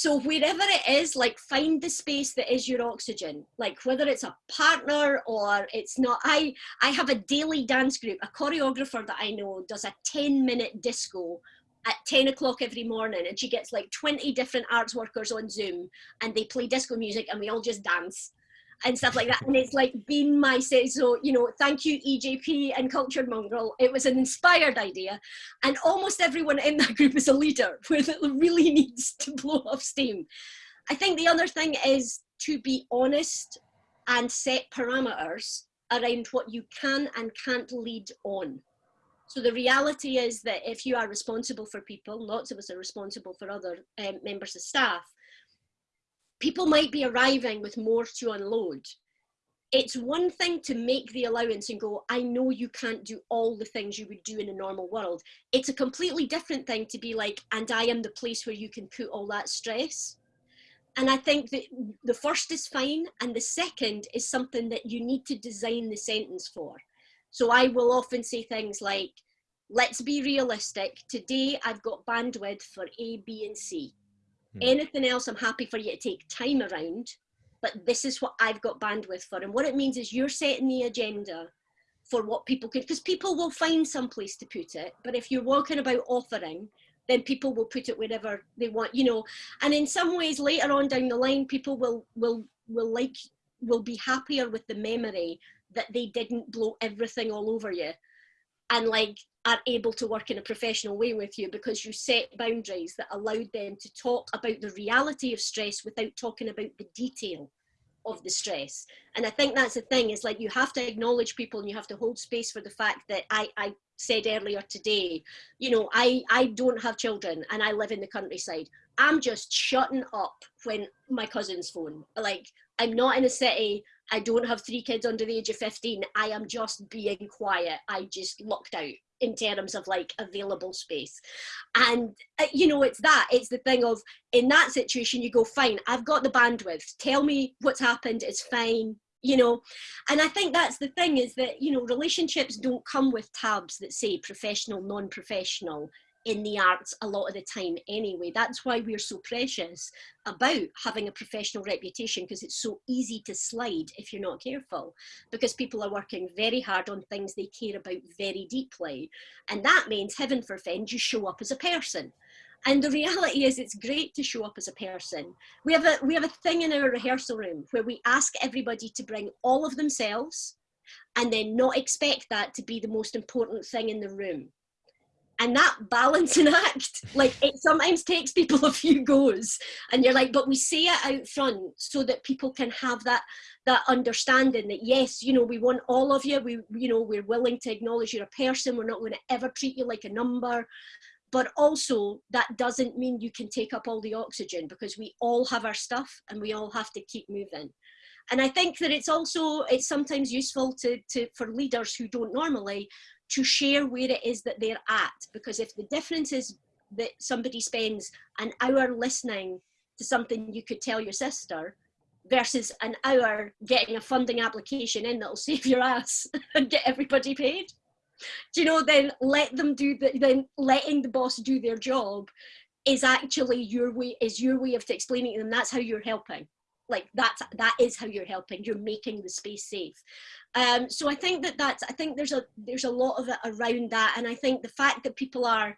So wherever it is, like find the space that is your oxygen, like whether it's a partner or it's not. I, I have a daily dance group, a choreographer that I know does a 10 minute disco at 10 o'clock every morning and she gets like 20 different arts workers on Zoom and they play disco music and we all just dance and stuff like that. And it's like been my say. So, you know, thank you, EJP and Cultured Mongrel. It was an inspired idea. And almost everyone in that group is a leader where it really needs to blow off steam. I think the other thing is to be honest and set parameters around what you can and can't lead on. So the reality is that if you are responsible for people, lots of us are responsible for other um, members of staff, people might be arriving with more to unload. It's one thing to make the allowance and go, I know you can't do all the things you would do in a normal world. It's a completely different thing to be like, and I am the place where you can put all that stress. And I think that the first is fine, and the second is something that you need to design the sentence for. So I will often say things like, let's be realistic. Today I've got bandwidth for A, B, and C. Hmm. Anything else, I'm happy for you to take time around, but this is what I've got bandwidth for. And what it means is you're setting the agenda for what people could, because people will find some place to put it. But if you're walking about offering, then people will put it wherever they want, you know. And in some ways, later on down the line, people will will will like will be happier with the memory that they didn't blow everything all over you and like are able to work in a professional way with you because you set boundaries that allowed them to talk about the reality of stress without talking about the detail of the stress. And I think that's the thing is like you have to acknowledge people and you have to hold space for the fact that I, I said earlier today, you know, I, I don't have children and I live in the countryside. I'm just shutting up when my cousins phone. Like I'm not in a city. I don't have three kids under the age of 15. I am just being quiet. I just locked out in terms of like available space. And uh, you know it's that it's the thing of in that situation you go fine i've got the bandwidth. Tell me what's happened. It's fine you know? And i think that's the thing is that you know relationships don't come with tabs that say professional non-professional in the arts a lot of the time anyway. That's why we're so precious about having a professional reputation because it's so easy to slide if you're not careful because people are working very hard on things they care about very deeply. And that means, heaven forfend, you show up as a person. And the reality is it's great to show up as a person. We have a, we have a thing in our rehearsal room where we ask everybody to bring all of themselves and then not expect that to be the most important thing in the room and that balancing act like it sometimes takes people a few goes. And you're like but we say it out front so that people can have that that understanding that yes you know we want all of you. We you know we're willing to acknowledge you're a person. We're not going to ever treat you like a number. But also that doesn't mean you can take up all the oxygen because we all have our stuff and we all have to keep moving. And i think that it's also it's sometimes useful to, to for leaders who don't normally to share where it is that they're at. Because if the difference is that somebody spends an hour listening to something you could tell your sister versus an hour getting a funding application in that'll save your ass and get everybody paid. Do you know, then let them do the, then letting the boss do their job is actually your way is your way of explaining to them that's how you're helping like that's that is how you're helping you're making the space safe um, so i think that that's i think there's a there's a lot of it around that. And i think the fact that people are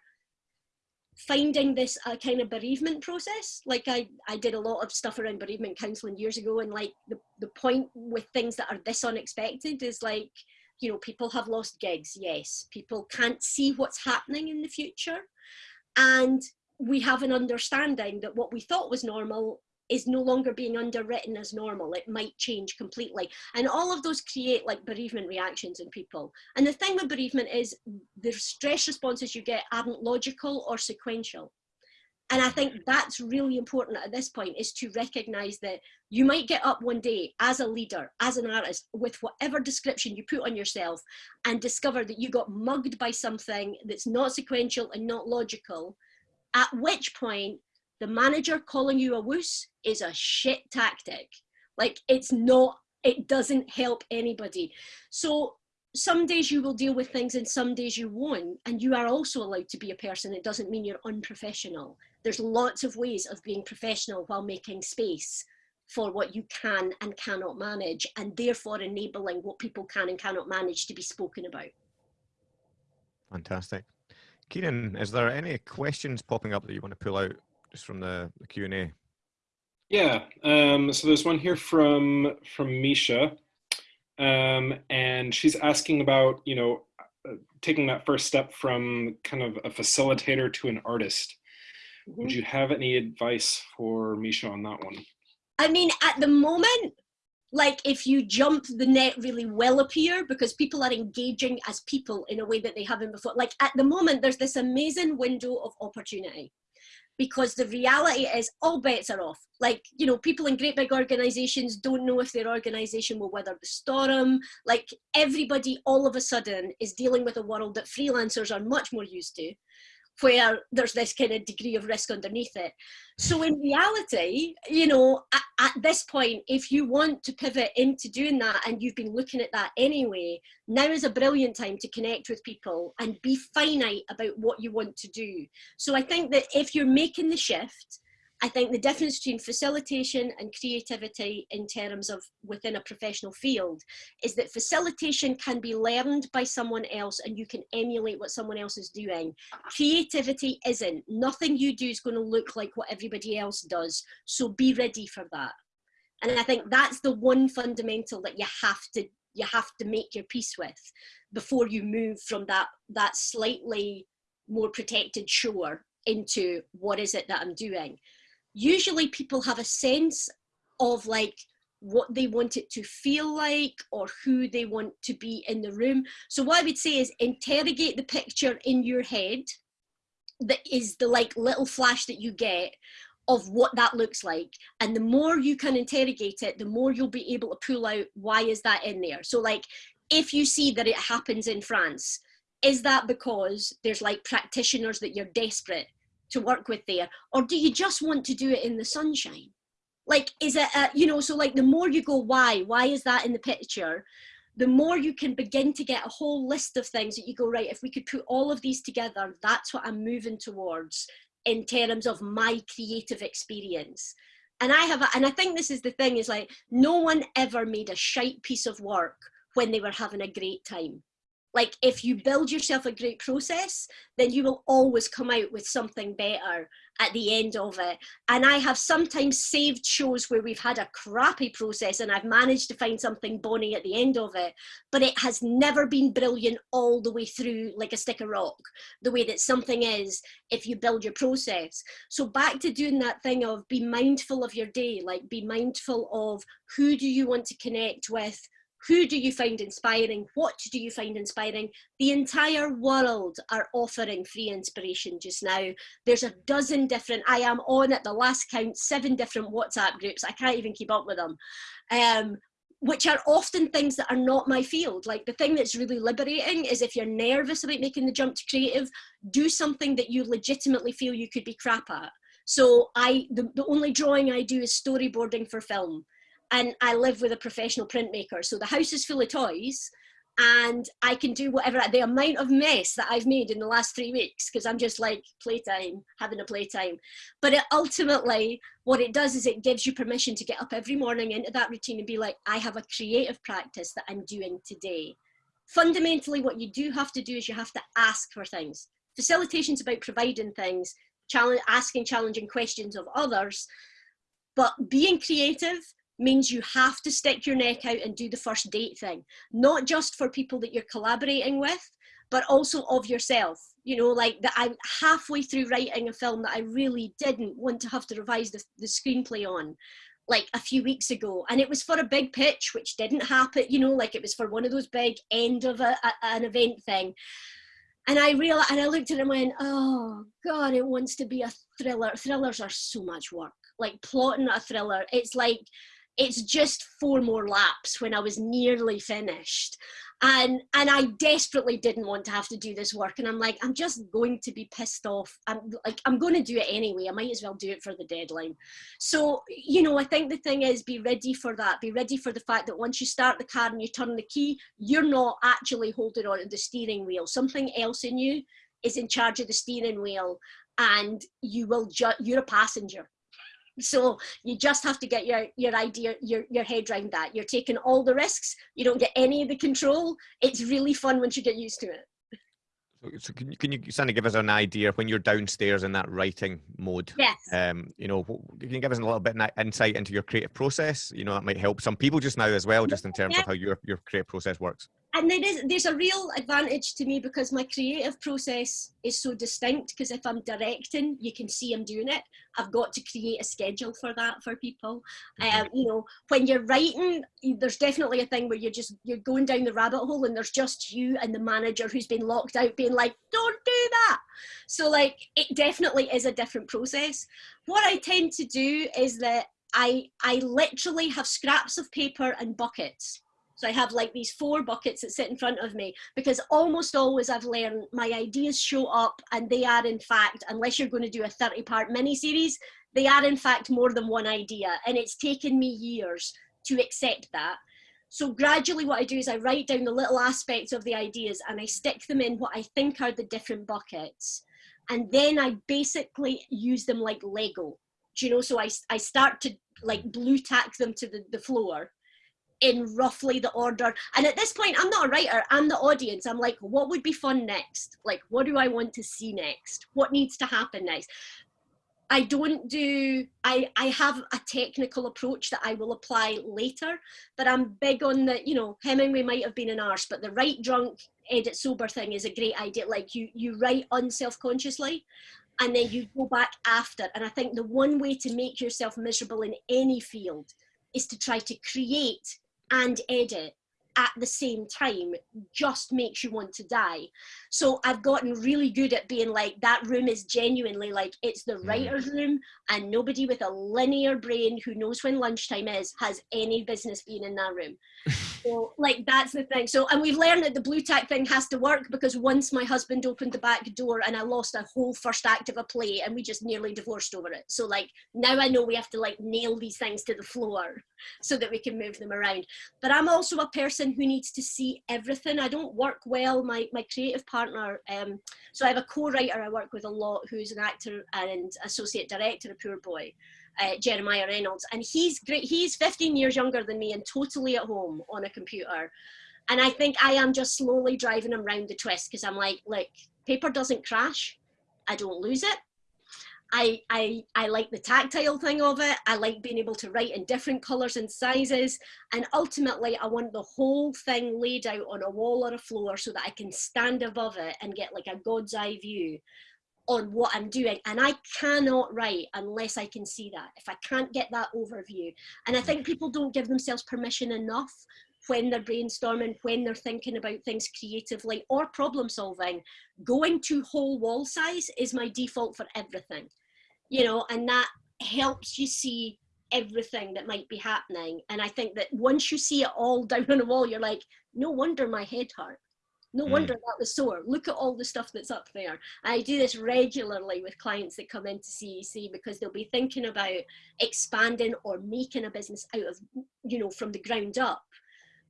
finding this a kind of bereavement process like i i did a lot of stuff around bereavement counseling years ago. And like the, the point with things that are this unexpected is like you know people have lost gigs yes. People can't see what's happening in the future. And we have an understanding that what we thought was normal is no longer being underwritten as normal. It might change completely. And all of those create like bereavement reactions in people. And the thing with bereavement is the stress responses you get aren't logical or sequential. And I think that's really important at this point is to recognize that you might get up one day as a leader, as an artist, with whatever description you put on yourself and discover that you got mugged by something that's not sequential and not logical, at which point the manager calling you a wuss is a shit tactic. Like it's not, it doesn't help anybody. So some days you will deal with things and some days you won't. And you are also allowed to be a person. It doesn't mean you're unprofessional. There's lots of ways of being professional while making space for what you can and cannot manage and therefore enabling what people can and cannot manage to be spoken about. Fantastic. Kieran, is there any questions popping up that you want to pull out just from the, the Q&A? Yeah, um, so there's one here from from Misha, um, and she's asking about you know uh, taking that first step from kind of a facilitator to an artist. Mm -hmm. Would you have any advice for Misha on that one? I mean, at the moment, like if you jump the net really well appear because people are engaging as people in a way that they haven't before. Like at the moment, there's this amazing window of opportunity because the reality is all bets are off. Like, you know, people in great big organizations don't know if their organization will weather the storm. Like everybody all of a sudden is dealing with a world that freelancers are much more used to where there's this kind of degree of risk underneath it. So in reality, you know, at, at, this point, if you want to pivot into doing that and you've been looking at that anyway, now is a brilliant time to connect with people and be finite about what you want to do. So I think that if you're making the shift, I think the difference between facilitation and creativity in terms of within a professional field is that facilitation can be learned by someone else and you can emulate what someone else is doing. Creativity isn't. Nothing you do is going to look like what everybody else does. So be ready for that. And I think that's the one fundamental that you have to you have to make your peace with before you move from that that slightly more protected shore into what is it that I'm doing usually people have a sense of like what they want it to feel like or who they want to be in the room. So what I would say is interrogate the picture in your head that is the like little flash that you get of what that looks like. And the more you can interrogate it, the more you'll be able to pull out why is that in there. So like if you see that it happens in France, is that because there's like practitioners that you're desperate to work with there or do you just want to do it in the sunshine? Like is it a, you know so like the more you go why? Why is that in the picture? The more you can begin to get a whole list of things that you go right if we could put all of these together that's what i'm moving towards in terms of my creative experience. And i have a, and i think this is the thing is like no one ever made a shite piece of work when they were having a great time like if you build yourself a great process then you will always come out with something better at the end of it. And i have sometimes saved shows where we've had a crappy process and i've managed to find something bonny at the end of it but it has never been brilliant all the way through like a stick of rock the way that something is if you build your process. So back to doing that thing of be mindful of your day like be mindful of who do you want to connect with who do you find inspiring? What do you find inspiring? The entire world are offering free inspiration just now. There's a dozen different, I am on at the last count, seven different WhatsApp groups. I can't even keep up with them. Um, which are often things that are not my field. Like the thing that's really liberating is if you're nervous about making the jump to creative, do something that you legitimately feel you could be crap at. So I, the, the only drawing I do is storyboarding for film and I live with a professional printmaker. So the house is full of toys, and I can do whatever the amount of mess that I've made in the last three weeks because I'm just like playtime, having a playtime. But it ultimately, what it does is it gives you permission to get up every morning into that routine and be like, I have a creative practice that I'm doing today. Fundamentally, what you do have to do is you have to ask for things. Facilitation is about providing things, challenge, asking challenging questions of others, but being creative means you have to stick your neck out and do the first date thing, not just for people that you're collaborating with, but also of yourself. You know, like that I'm halfway through writing a film that I really didn't want to have to revise the, the screenplay on like a few weeks ago. And it was for a big pitch which didn't happen you know like it was for one of those big end of a, a, an event thing. And I realized and I looked at it and went oh god it wants to be a thriller. Thrillers are so much work. Like plotting a thriller it's like it's just four more laps when I was nearly finished. And and I desperately didn't want to have to do this work. And I'm like, I'm just going to be pissed off. I'm like, I'm going to do it anyway. I might as well do it for the deadline. So, you know, I think the thing is be ready for that. Be ready for the fact that once you start the car and you turn the key, you're not actually holding on to the steering wheel. Something else in you is in charge of the steering wheel and you will you're a passenger so you just have to get your your idea your your head around that you're taking all the risks you don't get any of the control it's really fun once you get used to it so can you, can you kind of give us an idea when you're downstairs in that writing mode? Yes. Um, you know, can you give us a little bit of insight into your creative process? You know, that might help some people just now as well, just in terms yeah. of how your, your creative process works and there is there's a real advantage to me because my creative process is so distinct because if i'm directing you can see i'm doing it. I've got to create a schedule for that for people. Mm-hmm. um, you know when you're writing there's definitely a thing where you're just you're going down the rabbit hole and there's just you and the manager who's been locked out being like don't do that. So like it definitely is a different process. What i tend to do is that i i literally have scraps of paper and buckets so I have like these four buckets that sit in front of me because almost always I've learned my ideas show up and they are in fact, unless you're going to do a 30 part mini series, they are in fact more than one idea. And it's taken me years to accept that. So gradually what I do is I write down the little aspects of the ideas and I stick them in what I think are the different buckets. And then I basically use them like Lego. Do you know, so I, I start to like Blu Tack them to the, the floor in roughly the order. And at this point, I'm not a writer, I'm the audience. I'm like, what would be fun next? Like, what do I want to see next? What needs to happen next? I don't do, I, I have a technical approach that I will apply later, but I'm big on the, you know, Hemingway might have been an arse, but the write drunk, edit sober thing is a great idea. Like you, you write unself-consciously and then you go back after. And I think the one way to make yourself miserable in any field is to try to create and edit at the same time just makes you want to die. So I've gotten really good at being like, that room is genuinely like, it's the mm. writer's room, and nobody with a linear brain who knows when lunchtime is has any business being in that room. so, like, that's the thing. So, and we've learned that the Blu Tack thing has to work because once my husband opened the back door and I lost a whole first act of a play and we just nearly divorced over it. So, like, now I know we have to like nail these things to the floor so that we can move them around. But I'm also a person who needs to see everything. I don't work well. My, my creative partner, um, so I have a co-writer I work with a lot who's an actor and associate director of Poorboy, uh, Jeremiah Reynolds. And he's great. He's 15 years younger than me and totally at home on a computer. And I think I am just slowly driving him round the twist because I'm like, like, paper doesn't crash. I don't lose it. I, I, I like the tactile thing of it. I like being able to write in different colors and sizes. And ultimately, I want the whole thing laid out on a wall or a floor so that I can stand above it and get like a God's eye view on what I'm doing. And I cannot write unless I can see that, if I can't get that overview. And I think people don't give themselves permission enough when they're brainstorming, when they're thinking about things creatively or problem solving. Going to whole wall size is my default for everything you know, and that helps you see everything that might be happening. And I think that once you see it all down on a wall, you're like, no wonder my head hurt. No mm. wonder that was sore. Look at all the stuff that's up there. I do this regularly with clients that come into CEC because they'll be thinking about expanding or making a business out of, you know, from the ground up.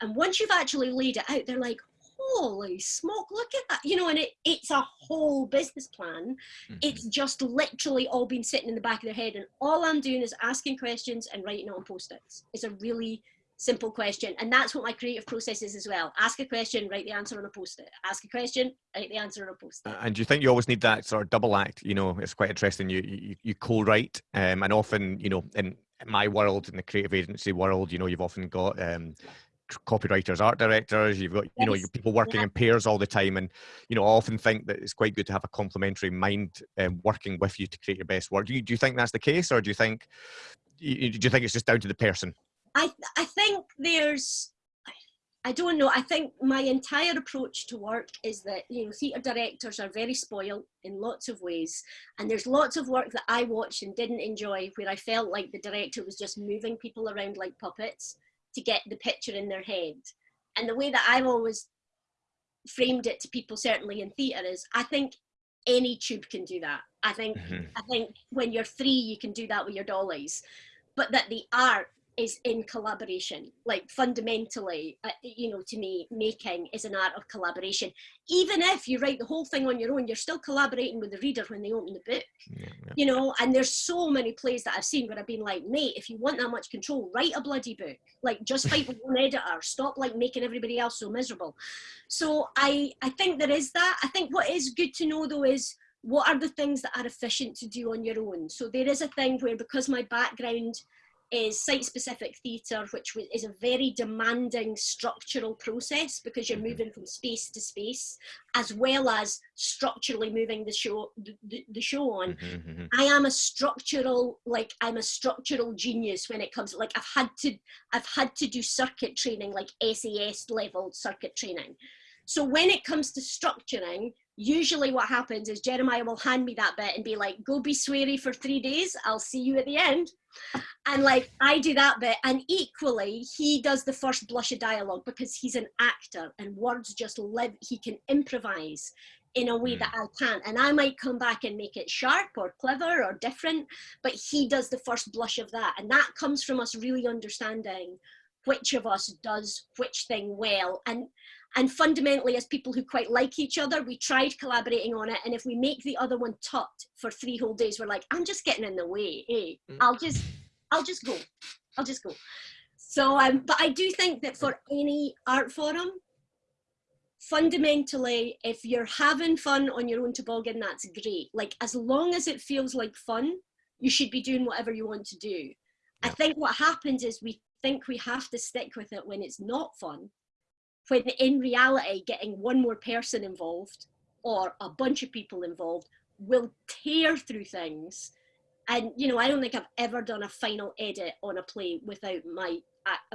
And once you've actually laid it out, they're like, holy smoke, look at that. You know, and it, it's a whole business plan. Mhm. It's just literally all been sitting in the back of their head. And all I'm doing is asking questions and writing it on post-its. It's a really simple question. And that's what my creative process is as well. Ask a question, write the answer on a post-it. Ask a question, write the answer on a post-it. And do you think you always need that sort of double act? You know, it's quite interesting. You you, you co-write, um, and often, you know, in my world, in the creative agency world, you know, you've often got um, copywriters, art directors. You've got, you know, Yes. you people working Yeah. in pairs all the time, and you know, I often think that it's quite good to have a complementary mind um, working with you to create your best work. Do you do you think that's the case, or do you think you, do you think it's just down to the person? I I think there's I don't know. I think my entire approach to work is that you know theatre directors are very spoiled in lots of ways, and there's lots of work that I watched and didn't enjoy where I felt like the director was just moving people around like puppets to get the picture in their head. And the way that I've always framed it to people, certainly in theatre, is I think any tube can do that. I think Mhm. I think when you're three, you can do that with your dollies, but that the art is in collaboration. Like fundamentally, uh, you know, to me, making is an art of collaboration. Even if you write the whole thing on your own, you're still collaborating with the reader when they open the book. Yeah, yeah. You know, and there's so many plays that I've seen where I've been like, mate, if you want that much control, write a bloody book. Like, just fight with one editor. Stop like making everybody else so miserable. So I, I think there is that. I think what is good to know though is what are the things that are efficient to do on your own. So there is a thing where because my background is site-specific theatre, which is a very demanding structural process because you're Mhm. moving from space to space, as well as structurally moving the show the, the, show on. Mhm, mhm. I am a structural, like I'm a structural genius when it comes. Like I've had to, I've had to do circuit training, like SAS level circuit training. So when it comes to structuring, usually what happens is Jeremiah will hand me that bit and be like, "Go be sweary for three days. I'll see you at the end." And like I do that bit, and equally he does the first blush of dialogue because he's an actor and words just live. He can improvise in a way Mm. that I can't. And I might come back and make it sharp or clever or different, but he does the first blush of that. And that comes from us really understanding which of us does which thing well. And and fundamentally, as people who quite like each other, we tried collaborating on it. And if we make the other one tut for three whole days, we're like, I'm just getting in the way. Hey, Mm. I'll just, I'll just go. I'll just go. So, um, but I do think that for any art forum, fundamentally, if you're having fun on your own toboggan, that's great. Like as long as it feels like fun, you should be doing whatever you want to do. I think what happens is we think we have to stick with it when it's not fun. When in reality, getting one more person involved or a bunch of people involved will tear through things. And you know, I don't think I've ever done a final edit on a play without my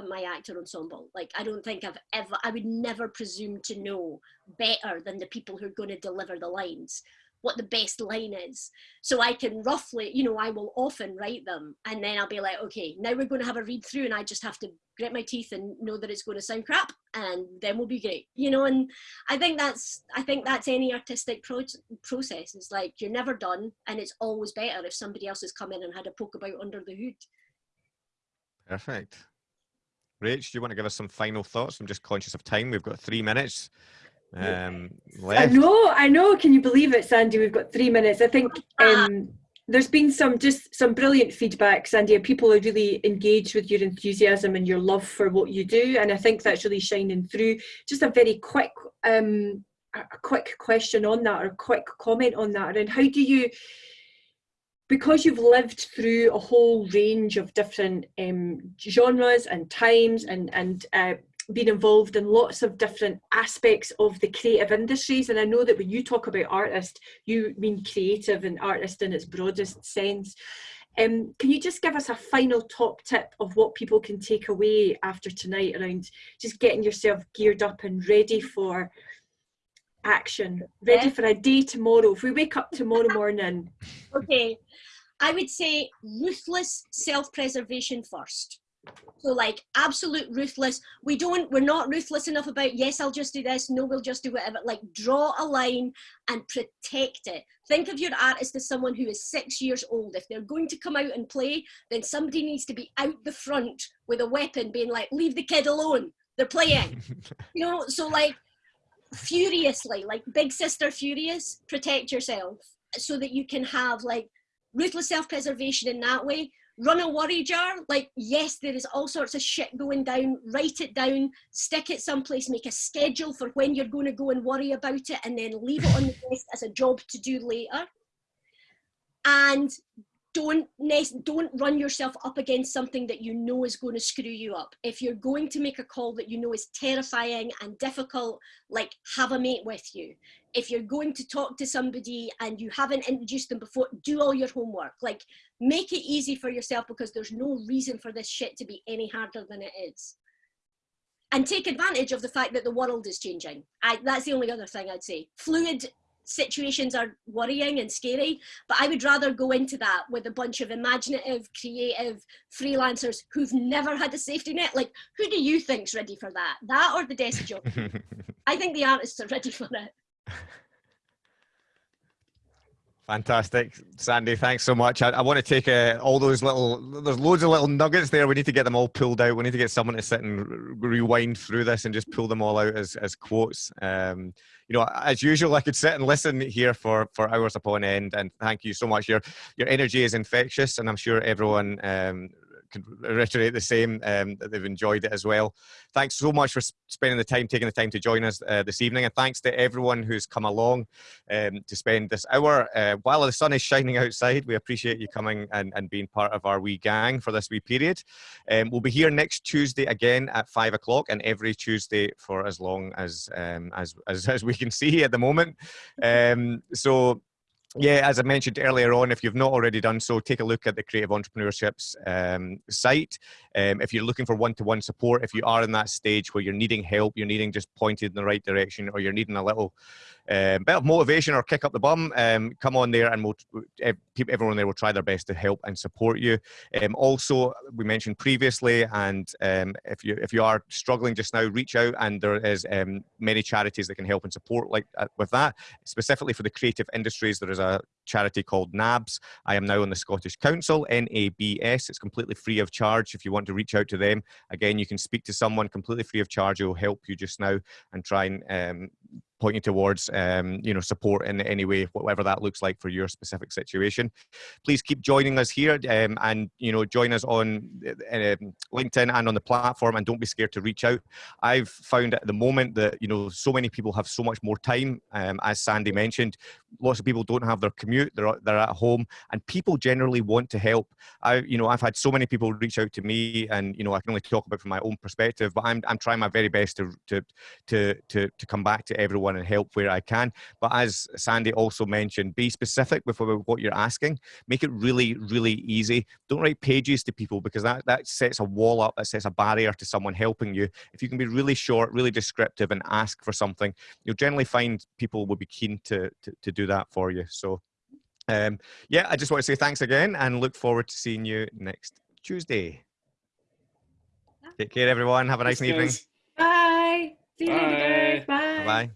my actor ensemble. Like I don't think I've ever. I would never presume to know better than the people who are going to deliver the lines what the best line is. So I can roughly, you know, I will often write them and then I'll be like, okay, now we're going to have a read through and I just have to grit my teeth and know that it's going to sound crap and then we'll be great, you know, and I think that's, I think that's any artistic pro- process. It's like, you're never done and it's always better if somebody else has come in and had a poke about under the hood. Perfect. Rach, do you want to give us some final thoughts? I'm just conscious of time. We've got three minutes um, I know, I know. Can you believe it, Sandy? We've got three minutes. I think um, there's been some just some brilliant feedback, Sandy. and People are really engaged with your enthusiasm and your love for what you do, and I think that's really shining through. Just a very quick, um, a a quick question on that, or a quick comment on that, and how do you? Because you've lived through a whole range of different um, genres and times and and uh, been involved in lots of different aspects of the creative industries and i know that when you talk about artist you mean creative and artist in its broadest sense um, can you just give us a final top tip of what people can take away after tonight around just getting yourself geared up and ready for action ready Yeah. for a day tomorrow if we wake up tomorrow morning Okay, I would say ruthless self-preservation first. So like absolute ruthless. We don't, we're not ruthless enough about, yes, I'll just do this. No, we'll just do whatever. Like draw a line and protect it. Think of your artist as someone who is six years old. If they're going to come out and play, then somebody needs to be out the front with a weapon being like, leave the kid alone. They're playing. you know, so like furiously, like big sister furious, protect yourself so that you can have like ruthless self-preservation in that way. Run a worry jar, like yes, there is all sorts of shit going down, write it down, stick it someplace, make a schedule for when you're going to go and worry about it, and then leave it on the desk as a job to do later. And don't don't run yourself up against something that you know is going to screw you up. If you're going to make a call that you know is terrifying and difficult like have a mate with you. If you're going to talk to somebody and you haven't introduced them before do all your homework. Like make it easy for yourself because there's no reason for this shit to be any harder than it is and take advantage of the fact that the world is changing I, that's the only other thing i'd say fluid situations are worrying and scary, but I would rather go into that with a bunch of imaginative, creative freelancers who've never had a safety net. Like, who do you think's ready for that? That or the desk job? I think the artists are ready for it. Fantastic, Sandy. Thanks so much. I, I want to take uh, all those little. There's loads of little nuggets there. We need to get them all pulled out. We need to get someone to sit and rewind through this and just pull them all out as as quotes. Um, you know, as usual, I could sit and listen here for for hours upon end. And thank you so much. Your your energy is infectious, and I'm sure everyone um, can reiterate the same um, that they've enjoyed it as well. Thanks so much for spending the time, taking the time to join us uh, this evening, and thanks to everyone who's come along um, to spend this hour uh, while the sun is shining outside. We appreciate you coming and, and being part of our wee gang for this wee period. Um, we'll be here next Tuesday again at five o'clock, and every Tuesday for as long as um, as, as, as we can see at the moment. Um, so yeah, as I mentioned earlier on, if you've not already done so, take a look at the Creative Entrepreneurships um, site. Um, if you're looking for one-to-one support, if you are in that stage where you're needing help, you're needing just pointed in the right direction, or you're needing a little um, bit of motivation or kick up the bum, um, come on there and we'll, everyone there will try their best to help and support you. Um, also, we mentioned previously, and um, if you if you are struggling just now, reach out and there is um, many charities that can help and support like uh, with that. Specifically for the creative industries, there is a charity called NABS. I am now on the Scottish Council, N-A-B-S. It's completely free of charge if you want to reach out to them. Again, you can speak to someone completely free of charge who will help you just now and try and um, pointing towards um, you know support in any way whatever that looks like for your specific situation. Please keep joining us here um, and you know join us on uh, linkedin and on the platform and don't be scared to reach out. I've found at the moment that you know so many people have so much more time um, as sandy mentioned. Lots of people don't have their commute they're, they're at home and people generally want to help. I you know i've had so many people reach out to me and you know i can only talk about from my own perspective but i'm, I'm trying my very best to to to to, to come back to everyone and help where I can. But as Sandy also mentioned, be specific with what you're asking. Make it really, really easy. Don't write pages to people because that, that sets a wall up, that sets a barrier to someone helping you. If you can be really short, really descriptive and ask for something, you'll generally find people will be keen to, to, to do that for you. So um, yeah, I just want to say thanks again and look forward to seeing you next Tuesday. Take care, everyone. Have a nice evening. Bye. Bye. Bye. Bye.